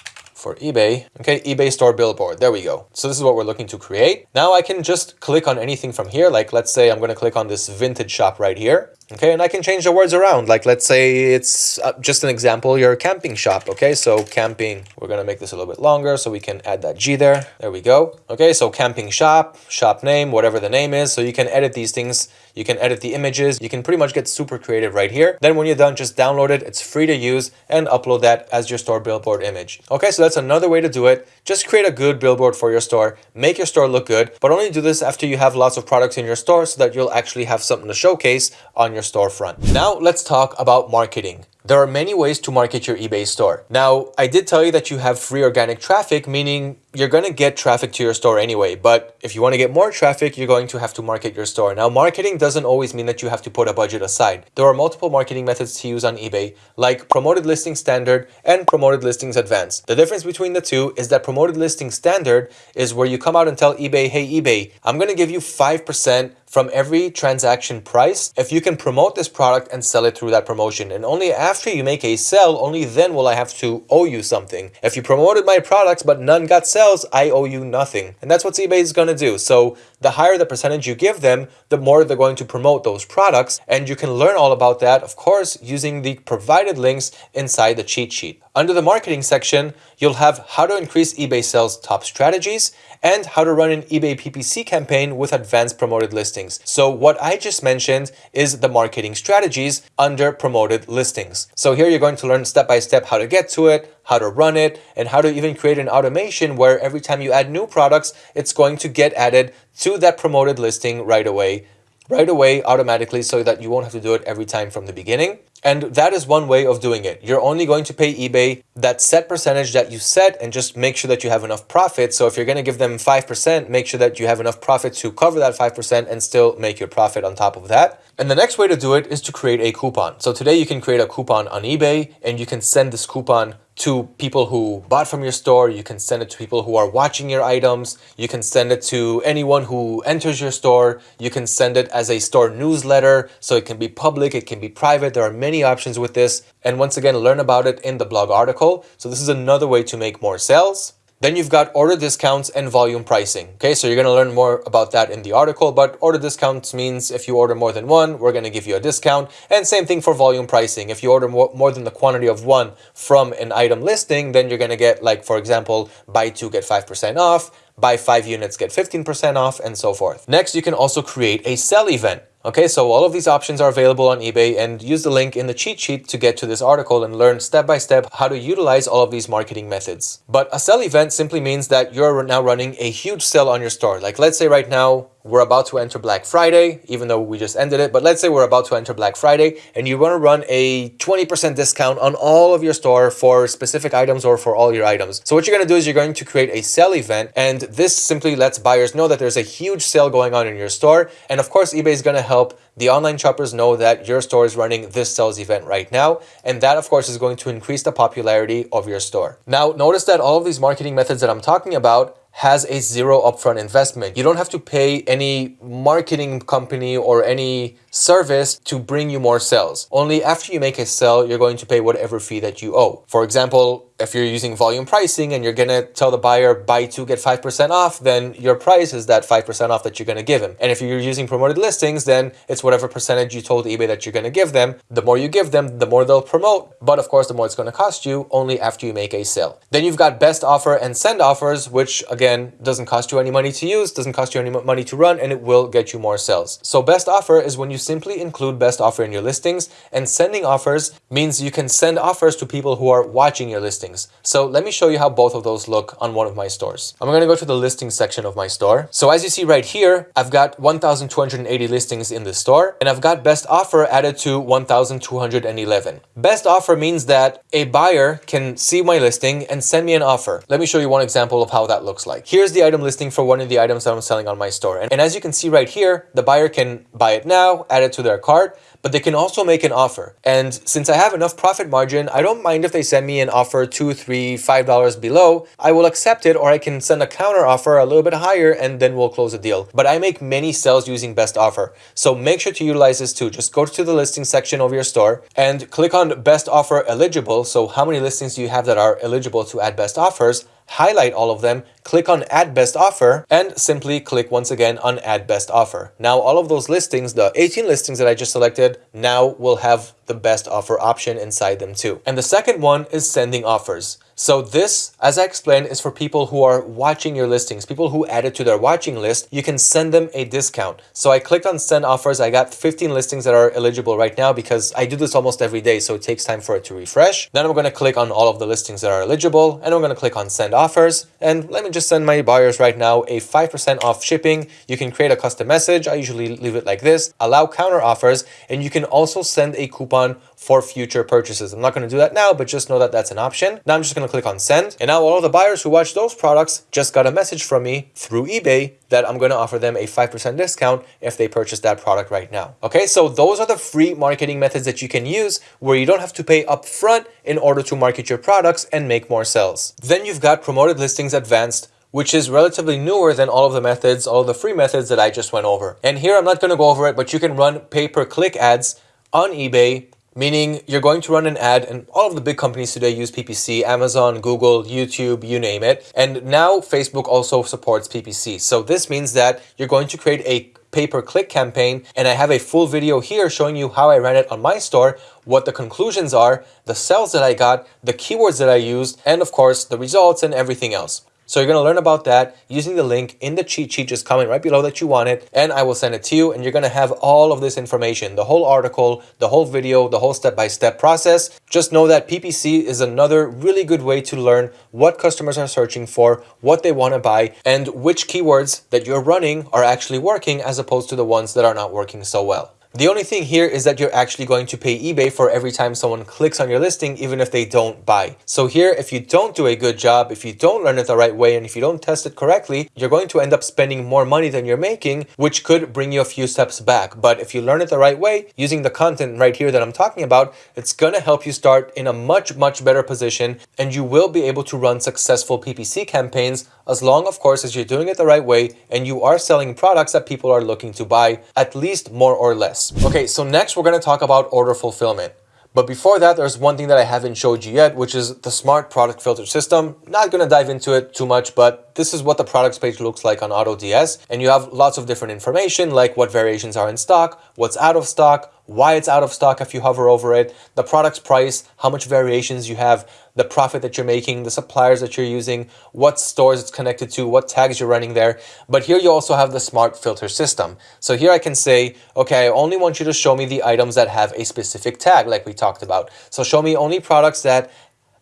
for eBay. Okay, eBay store billboard. There we go. So this is what we're looking to create. Now I can just click on anything from here. Like let's say I'm going to click on this vintage shop right here. Okay, and I can change the words around. Like, let's say it's uh, just an example, your camping shop. Okay, so camping, we're going to make this a little bit longer so we can add that G there. There we go. Okay, so camping shop, shop name, whatever the name is. So you can edit these things. You can edit the images. You can pretty much get super creative right here. Then when you're done, just download it. It's free to use and upload that as your store billboard image. Okay, so that's another way to do it. Just create a good billboard for your store. Make your store look good, but only do this after you have lots of products in your store so that you'll actually have something to showcase on your storefront. Now let's talk about marketing. There are many ways to market your eBay store. Now, I did tell you that you have free organic traffic, meaning you're going to get traffic to your store anyway. But if you want to get more traffic, you're going to have to market your store. Now, marketing doesn't always mean that you have to put a budget aside. There are multiple marketing methods to use on eBay, like promoted listing standard and promoted listings advanced. The difference between the two is that promoted listing standard is where you come out and tell eBay, hey, eBay, I'm going to give you 5% from every transaction price if you can promote this product and sell it through that promotion. And only after you make a sell, only then will I have to owe you something. If you promoted my products but none got sales, I owe you nothing. And that's what eBay is going to do. So the higher the percentage you give them, the more they're going to promote those products. And you can learn all about that, of course, using the provided links inside the cheat sheet. Under the marketing section, you'll have how to increase eBay sales top strategies and how to run an eBay PPC campaign with advanced promoted listings. So what I just mentioned is the marketing strategies under promoted listings. So here you're going to learn step by step how to get to it, how to run it, and how to even create an automation where every time you add new products, it's going to get added to that promoted listing right away right away automatically so that you won't have to do it every time from the beginning. And that is one way of doing it. You're only going to pay eBay that set percentage that you set and just make sure that you have enough profit. So if you're going to give them 5%, make sure that you have enough profit to cover that 5% and still make your profit on top of that. And the next way to do it is to create a coupon. So today you can create a coupon on eBay and you can send this coupon to people who bought from your store. You can send it to people who are watching your items. You can send it to anyone who enters your store. You can send it as a store newsletter. So it can be public, it can be private. There are many options with this. And once again, learn about it in the blog article. So this is another way to make more sales. Then you've got order discounts and volume pricing. Okay, so you're going to learn more about that in the article, but order discounts means if you order more than one, we're going to give you a discount. And same thing for volume pricing. If you order more, more than the quantity of one from an item listing, then you're going to get like, for example, buy two, get 5% off, buy five units, get 15% off, and so forth. Next, you can also create a sell event. Okay, so all of these options are available on eBay and use the link in the cheat sheet to get to this article and learn step by step how to utilize all of these marketing methods. But a sell event simply means that you're now running a huge sale on your store. Like let's say right now, we're about to enter Black Friday, even though we just ended it. But let's say we're about to enter Black Friday and you want to run a 20% discount on all of your store for specific items or for all your items. So what you're going to do is you're going to create a sell event. And this simply lets buyers know that there's a huge sale going on in your store. And of course, eBay is going to help the online shoppers know that your store is running this sales event right now. And that, of course, is going to increase the popularity of your store. Now, notice that all of these marketing methods that I'm talking about has a zero upfront investment. You don't have to pay any marketing company or any service to bring you more sales. Only after you make a sale, you're going to pay whatever fee that you owe. For example, if you're using volume pricing and you're going to tell the buyer buy two get 5% off, then your price is that 5% off that you're going to give him. And if you're using promoted listings, then it's whatever percentage you told eBay that you're going to give them. The more you give them, the more they'll promote. But of course, the more it's going to cost you only after you make a sale. Then you've got best offer and send offers, which again, doesn't cost you any money to use, doesn't cost you any money to run, and it will get you more sales. So best offer is when you simply include best offer in your listings and sending offers means you can send offers to people who are watching your listings listings. So let me show you how both of those look on one of my stores. I'm going to go to the listing section of my store. So as you see right here, I've got 1,280 listings in the store and I've got best offer added to 1,211. Best offer means that a buyer can see my listing and send me an offer. Let me show you one example of how that looks like. Here's the item listing for one of the items that I'm selling on my store. And, and as you can see right here, the buyer can buy it now, add it to their cart, but they can also make an offer. And since I have enough profit margin, I don't mind if they send me an offer two, three, five dollars below. I will accept it or I can send a counter offer a little bit higher and then we'll close the deal. But I make many sales using best offer. So make sure to utilize this too. Just go to the listing section of your store and click on best offer eligible. So how many listings do you have that are eligible to add best offers? highlight all of them, click on add best offer and simply click once again on add best offer. Now all of those listings, the 18 listings that I just selected now will have the best offer option inside them too. And the second one is sending offers. So this, as I explained, is for people who are watching your listings, people who added to their watching list, you can send them a discount. So I clicked on send offers. I got 15 listings that are eligible right now because I do this almost every day. So it takes time for it to refresh. Then I'm going to click on all of the listings that are eligible and I'm going to click on send offers. And let me just send my buyers right now a 5% off shipping. You can create a custom message. I usually leave it like this, allow counter offers, and you can also send a coupon for future purchases. I'm not going to do that now, but just know that that's an option. Now I'm just going to click on send. And now all the buyers who watch those products just got a message from me through eBay that I'm going to offer them a 5% discount if they purchase that product right now. Okay, so those are the free marketing methods that you can use where you don't have to pay upfront in order to market your products and make more sales. Then you've got promoted listings advanced which is relatively newer than all of the methods, all the free methods that I just went over. And here I'm not going to go over it, but you can run pay-per-click ads on eBay meaning you're going to run an ad and all of the big companies today use PPC, Amazon, Google, YouTube, you name it. And now Facebook also supports PPC. So this means that you're going to create a pay-per-click campaign and I have a full video here showing you how I ran it on my store, what the conclusions are, the sales that I got, the keywords that I used, and of course the results and everything else. So you're going to learn about that using the link in the cheat sheet, just comment right below that you want it, and I will send it to you, and you're going to have all of this information, the whole article, the whole video, the whole step-by-step -step process. Just know that PPC is another really good way to learn what customers are searching for, what they want to buy, and which keywords that you're running are actually working as opposed to the ones that are not working so well. The only thing here is that you're actually going to pay eBay for every time someone clicks on your listing, even if they don't buy. So here, if you don't do a good job, if you don't learn it the right way, and if you don't test it correctly, you're going to end up spending more money than you're making, which could bring you a few steps back. But if you learn it the right way, using the content right here that I'm talking about, it's going to help you start in a much, much better position, and you will be able to run successful PPC campaigns as long, of course, as you're doing it the right way and you are selling products that people are looking to buy, at least more or less. Okay, so next we're going to talk about order fulfillment. But before that, there's one thing that I haven't showed you yet, which is the smart product filter system. Not going to dive into it too much, but this is what the products page looks like on AutoDS. And you have lots of different information like what variations are in stock, what's out of stock, why it's out of stock if you hover over it, the product's price, how much variations you have, the profit that you're making, the suppliers that you're using, what stores it's connected to, what tags you're running there. But here you also have the smart filter system. So here I can say, okay, I only want you to show me the items that have a specific tag like we talked about. So show me only products that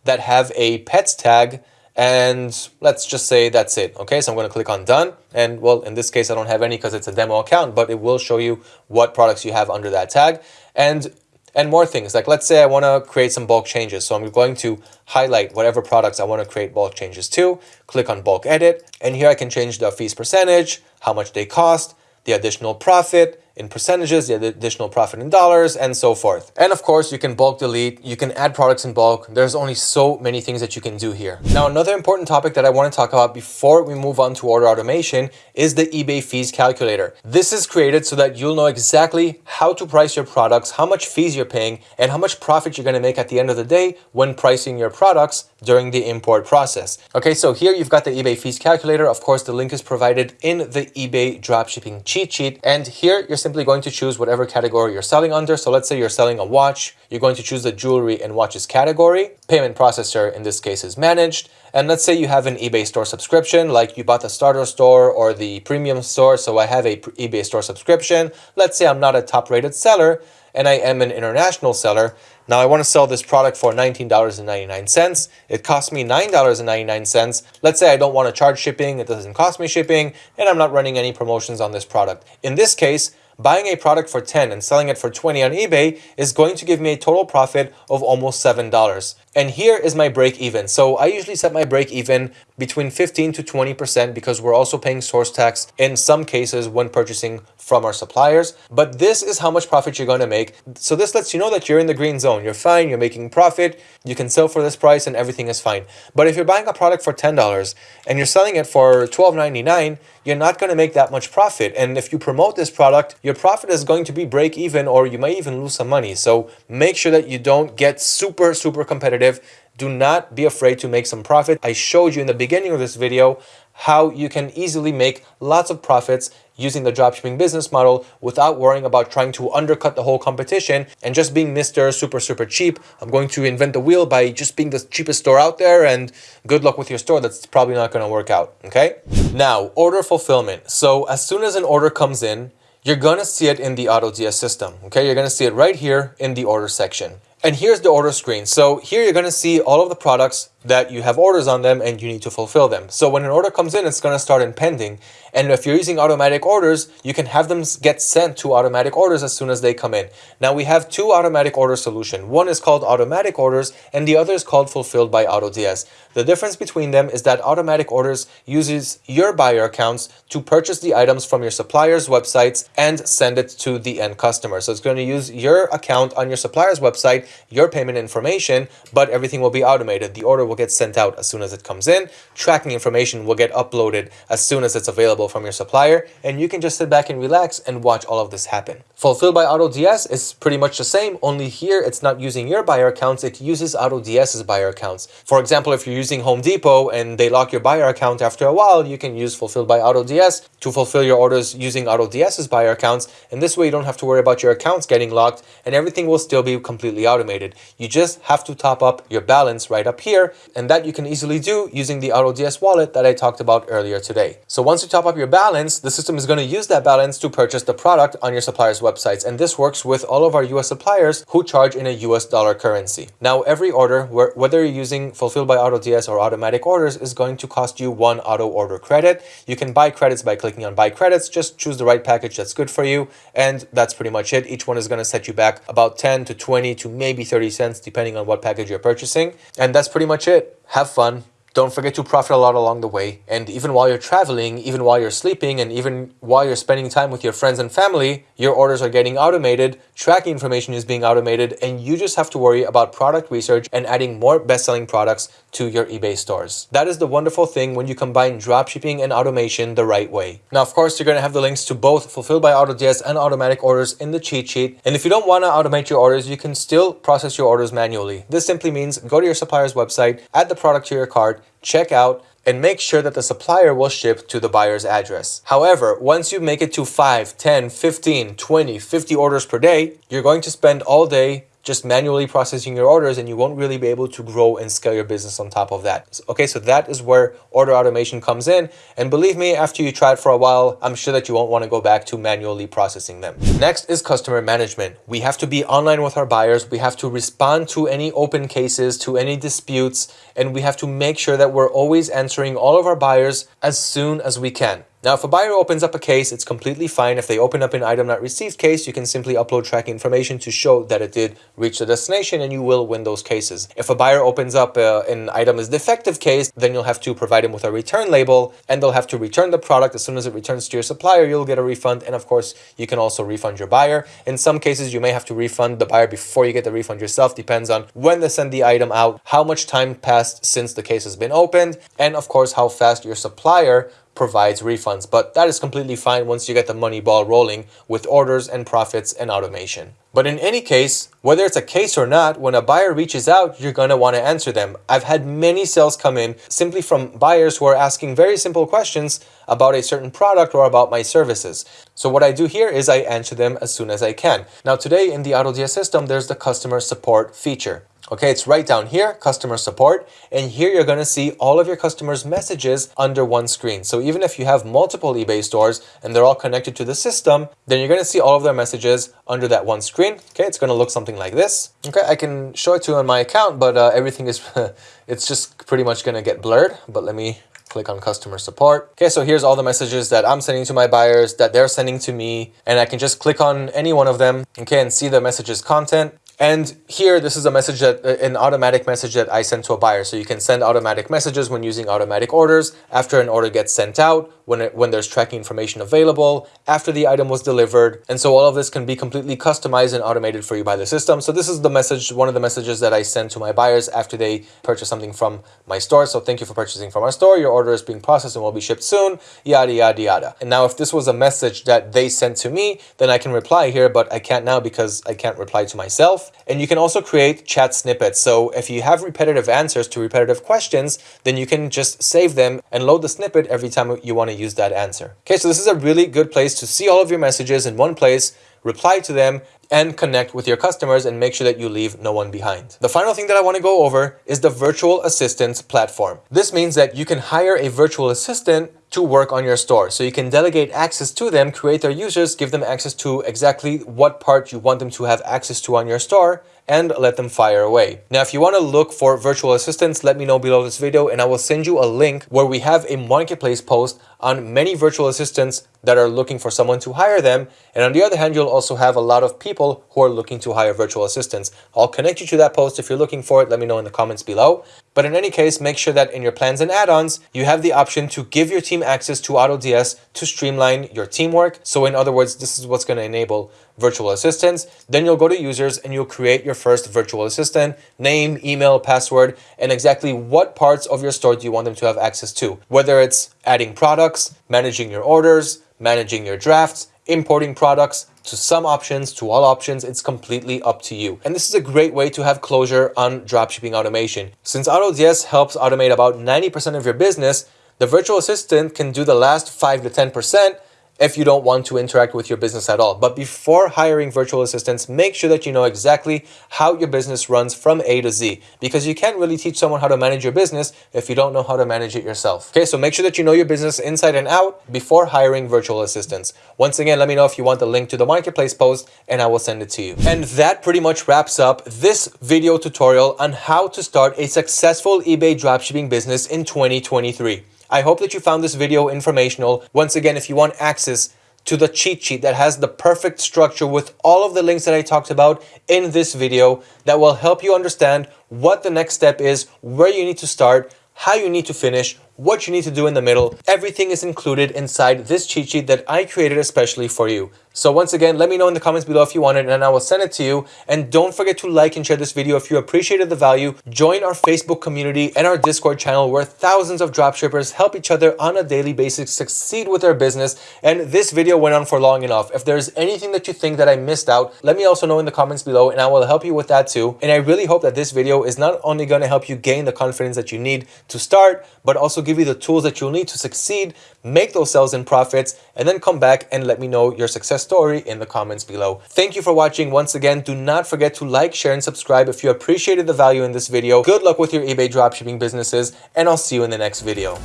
that have a pets tag and let's just say that's it okay so i'm going to click on done and well in this case i don't have any because it's a demo account but it will show you what products you have under that tag and and more things. Like let's say i want to create some bulk changes. So i'm going to highlight whatever products i want to create bulk changes to click on bulk edit and here i can change the fees percentage how much they cost the additional profit in percentages, the additional profit in dollars, and so forth. And of course, you can bulk delete, you can add products in bulk. There's only so many things that you can do here. Now, another important topic that I want to talk about before we move on to order automation is the eBay fees calculator. This is created so that you'll know exactly how to price your products, how much fees you're paying, and how much profit you're going to make at the end of the day when pricing your products during the import process. Okay, so here you've got the eBay fees calculator. Of course, the link is provided in the eBay dropshipping cheat sheet. And here you're simply going to choose whatever category you're selling under. So let's say you're selling a watch, you're going to choose the jewelry and watches category. Payment processor in this case is managed. And let's say you have an eBay store subscription, like you bought the starter store or the premium store. So I have a eBay store subscription. Let's say I'm not a top rated seller and I am an international seller. Now I want to sell this product for $19.99. It cost me $9.99. Let's say I don't want to charge shipping, it doesn't cost me shipping, and I'm not running any promotions on this product. In this case, buying a product for 10 and selling it for 20 on eBay is going to give me a total profit of almost $7. And here is my break even. So I usually set my break even between 15 to 20% because we're also paying source tax in some cases when purchasing from our suppliers. But this is how much profit you're going to make. So this lets you know that you're in the green zone. You're fine. You're making profit. You can sell for this price and everything is fine. But if you're buying a product for $10 and you're selling it for $12.99, you're not going to make that much profit. And if you promote this product, your profit is going to be break even or you might even lose some money. So make sure that you don't get super, super competitive. Do not be afraid to make some profit. I showed you in the beginning of this video how you can easily make lots of profits using the dropshipping business model without worrying about trying to undercut the whole competition and just being Mr. Super, super cheap. I'm going to invent the wheel by just being the cheapest store out there and good luck with your store. That's probably not going to work out. Okay. Now, order fulfillment. So as soon as an order comes in, you're going to see it in the AutoDS system. Okay. You're going to see it right here in the order section. And here's the order screen. So here you're going to see all of the products that you have orders on them and you need to fulfill them. So when an order comes in, it's going to start in pending. And if you're using automatic orders, you can have them get sent to automatic orders as soon as they come in. Now we have two automatic order solution. One is called automatic orders and the other is called fulfilled by AutoDS. The difference between them is that automatic orders uses your buyer accounts to purchase the items from your supplier's websites and send it to the end customer. So it's going to use your account on your supplier's website, your payment information, but everything will be automated. The order will get sent out as soon as it comes in. Tracking information will get uploaded as soon as it's available from your supplier. And you can just sit back and relax and watch all of this happen. Fulfilled by AutoDS is pretty much the same, only here it's not using your buyer accounts, it uses AutoDS's buyer accounts. For example, if you're using Home Depot and they lock your buyer account after a while, you can use Fulfilled by AutoDS to fulfill your orders using AutoDS's buyer accounts. And this way you don't have to worry about your accounts getting locked and everything will still be completely automated. You just have to top up your balance right up here and that you can easily do using the AutoDS wallet that I talked about earlier today. So once you top up your balance, the system is going to use that balance to purchase the product on your supplier's websites. And this works with all of our US suppliers who charge in a US dollar currency. Now, every order, whether you're using Fulfilled by AutoDS or automatic orders, is going to cost you one auto order credit. You can buy credits by clicking on buy credits. Just choose the right package that's good for you. And that's pretty much it. Each one is going to set you back about 10 to 20 to maybe 30 cents, depending on what package you're purchasing. And that's pretty much it. Have fun, don't forget to profit a lot along the way. And even while you're traveling, even while you're sleeping, and even while you're spending time with your friends and family, your orders are getting automated, tracking information is being automated, and you just have to worry about product research and adding more best-selling products to your eBay stores. That is the wonderful thing when you combine dropshipping and automation the right way. Now, of course, you're going to have the links to both Fulfilled by AutoDS and automatic orders in the cheat sheet. And if you don't want to automate your orders, you can still process your orders manually. This simply means go to your supplier's website, add the product to your cart, check out, and make sure that the supplier will ship to the buyer's address. However, once you make it to 5, 10, 15, 20, 50 orders per day, you're going to spend all day just manually processing your orders and you won't really be able to grow and scale your business on top of that. Okay, so that is where order automation comes in. And believe me, after you try it for a while, I'm sure that you won't want to go back to manually processing them. Next is customer management. We have to be online with our buyers. We have to respond to any open cases, to any disputes, and we have to make sure that we're always answering all of our buyers as soon as we can. Now, if a buyer opens up a case, it's completely fine. If they open up an item not received case, you can simply upload tracking information to show that it did reach the destination and you will win those cases. If a buyer opens up uh, an item is defective case, then you'll have to provide them with a return label and they'll have to return the product. As soon as it returns to your supplier, you'll get a refund. And of course, you can also refund your buyer. In some cases, you may have to refund the buyer before you get the refund yourself. Depends on when they send the item out, how much time passed since the case has been opened, and of course, how fast your supplier provides refunds, but that is completely fine once you get the money ball rolling with orders and profits and automation. But in any case, whether it's a case or not, when a buyer reaches out, you're going to want to answer them. I've had many sales come in simply from buyers who are asking very simple questions about a certain product or about my services. So what I do here is I answer them as soon as I can. Now today in the AutoDS system, there's the customer support feature. Okay, it's right down here, customer support, and here you're to see all of your customers' messages under one screen. So even if you have multiple eBay stores and they're all connected to the system, then you're to see all of their messages under that one screen. Okay, it's to look something like this. Okay, I can show it to you on my account, but uh, everything is, it's just pretty much to get blurred. But let me click on customer support. Okay, so here's all the messages that I'm sending to my buyers, that they're sending to me, and I can just click on any one of them, okay, and see the messages content. And here, this is a message that uh, an automatic message that I send to a buyer. So you can send automatic messages when using automatic orders after an order gets sent out, when, it, when there's tracking information available, after the item was delivered. And so all of this can be completely customized and automated for you by the system. So this is the message, one of the messages that I send to my buyers after they purchase something from my store. So thank you for purchasing from our store. Your order is being processed and will be shipped soon, yada, yada, yada. And now if this was a message that they sent to me, then I can reply here, but I can't now because I can't reply to myself. And you can also create chat snippets. So if you have repetitive answers to repetitive questions, then you can just save them and load the snippet every time you want to use that answer. Okay, so this is a really good place to see all of your messages in one place, reply to them, and connect with your customers and make sure that you leave no one behind. The final thing that I want to go over is the virtual assistant platform. This means that you can hire a virtual assistant to work on your store. So you can delegate access to them, create their users, give them access to exactly what part you want them to have access to on your store, and let them fire away. Now, if you want to look for virtual assistants, let me know below this video and I will send you a link where we have a marketplace post on many virtual assistants that are looking for someone to hire them. And on the other hand, you'll also have a lot of people who are looking to hire virtual assistants. I'll connect you to that post if you're looking for it. Let me know in the comments below. But in any case, make sure that in your plans and add-ons, you have the option to give your team access to AutoDS to streamline your teamwork. So in other words, this is what's going to enable virtual assistants. Then you'll go to users and you'll create your first virtual assistant, name, email, password, and exactly what parts of your store do you want them to have access to. Whether it's adding products, managing your orders, managing your drafts, importing products, to some options, to all options, it's completely up to you. And this is a great way to have closure on dropshipping automation. Since AutoDS helps automate about 90% of your business, the virtual assistant can do the last 5 to 10% if you don't want to interact with your business at all. But before hiring virtual assistants, make sure that you know exactly how your business runs from A to Z because you can't really teach someone how to manage your business if you don't know how to manage it yourself. Okay, so make sure that you know your business inside and out before hiring virtual assistants. Once again, let me know if you want the link to the marketplace post and I will send it to you. And that pretty much wraps up this video tutorial on how to start a successful eBay dropshipping business in 2023. I hope that you found this video informational. Once again, if you want access to the cheat sheet that has the perfect structure with all of the links that I talked about in this video that will help you understand what the next step is, where you need to start, how you need to finish, what you need to do in the middle. Everything is included inside this cheat sheet that I created especially for you. So once again, let me know in the comments below if you want it and I will send it to you. And don't forget to like and share this video if you appreciated the value. Join our Facebook community and our Discord channel where thousands of dropshippers help each other on a daily basis succeed with their business. And this video went on for long enough. If there's anything that you think that I missed out, let me also know in the comments below and I will help you with that too. And I really hope that this video is not only going to help you gain the confidence that you need to start, but also give you the tools that you'll need to succeed, make those sales and profits, and then come back and let me know your success story in the comments below. Thank you for watching. Once again, do not forget to like, share, and subscribe if you appreciated the value in this video. Good luck with your eBay dropshipping businesses, and I'll see you in the next video.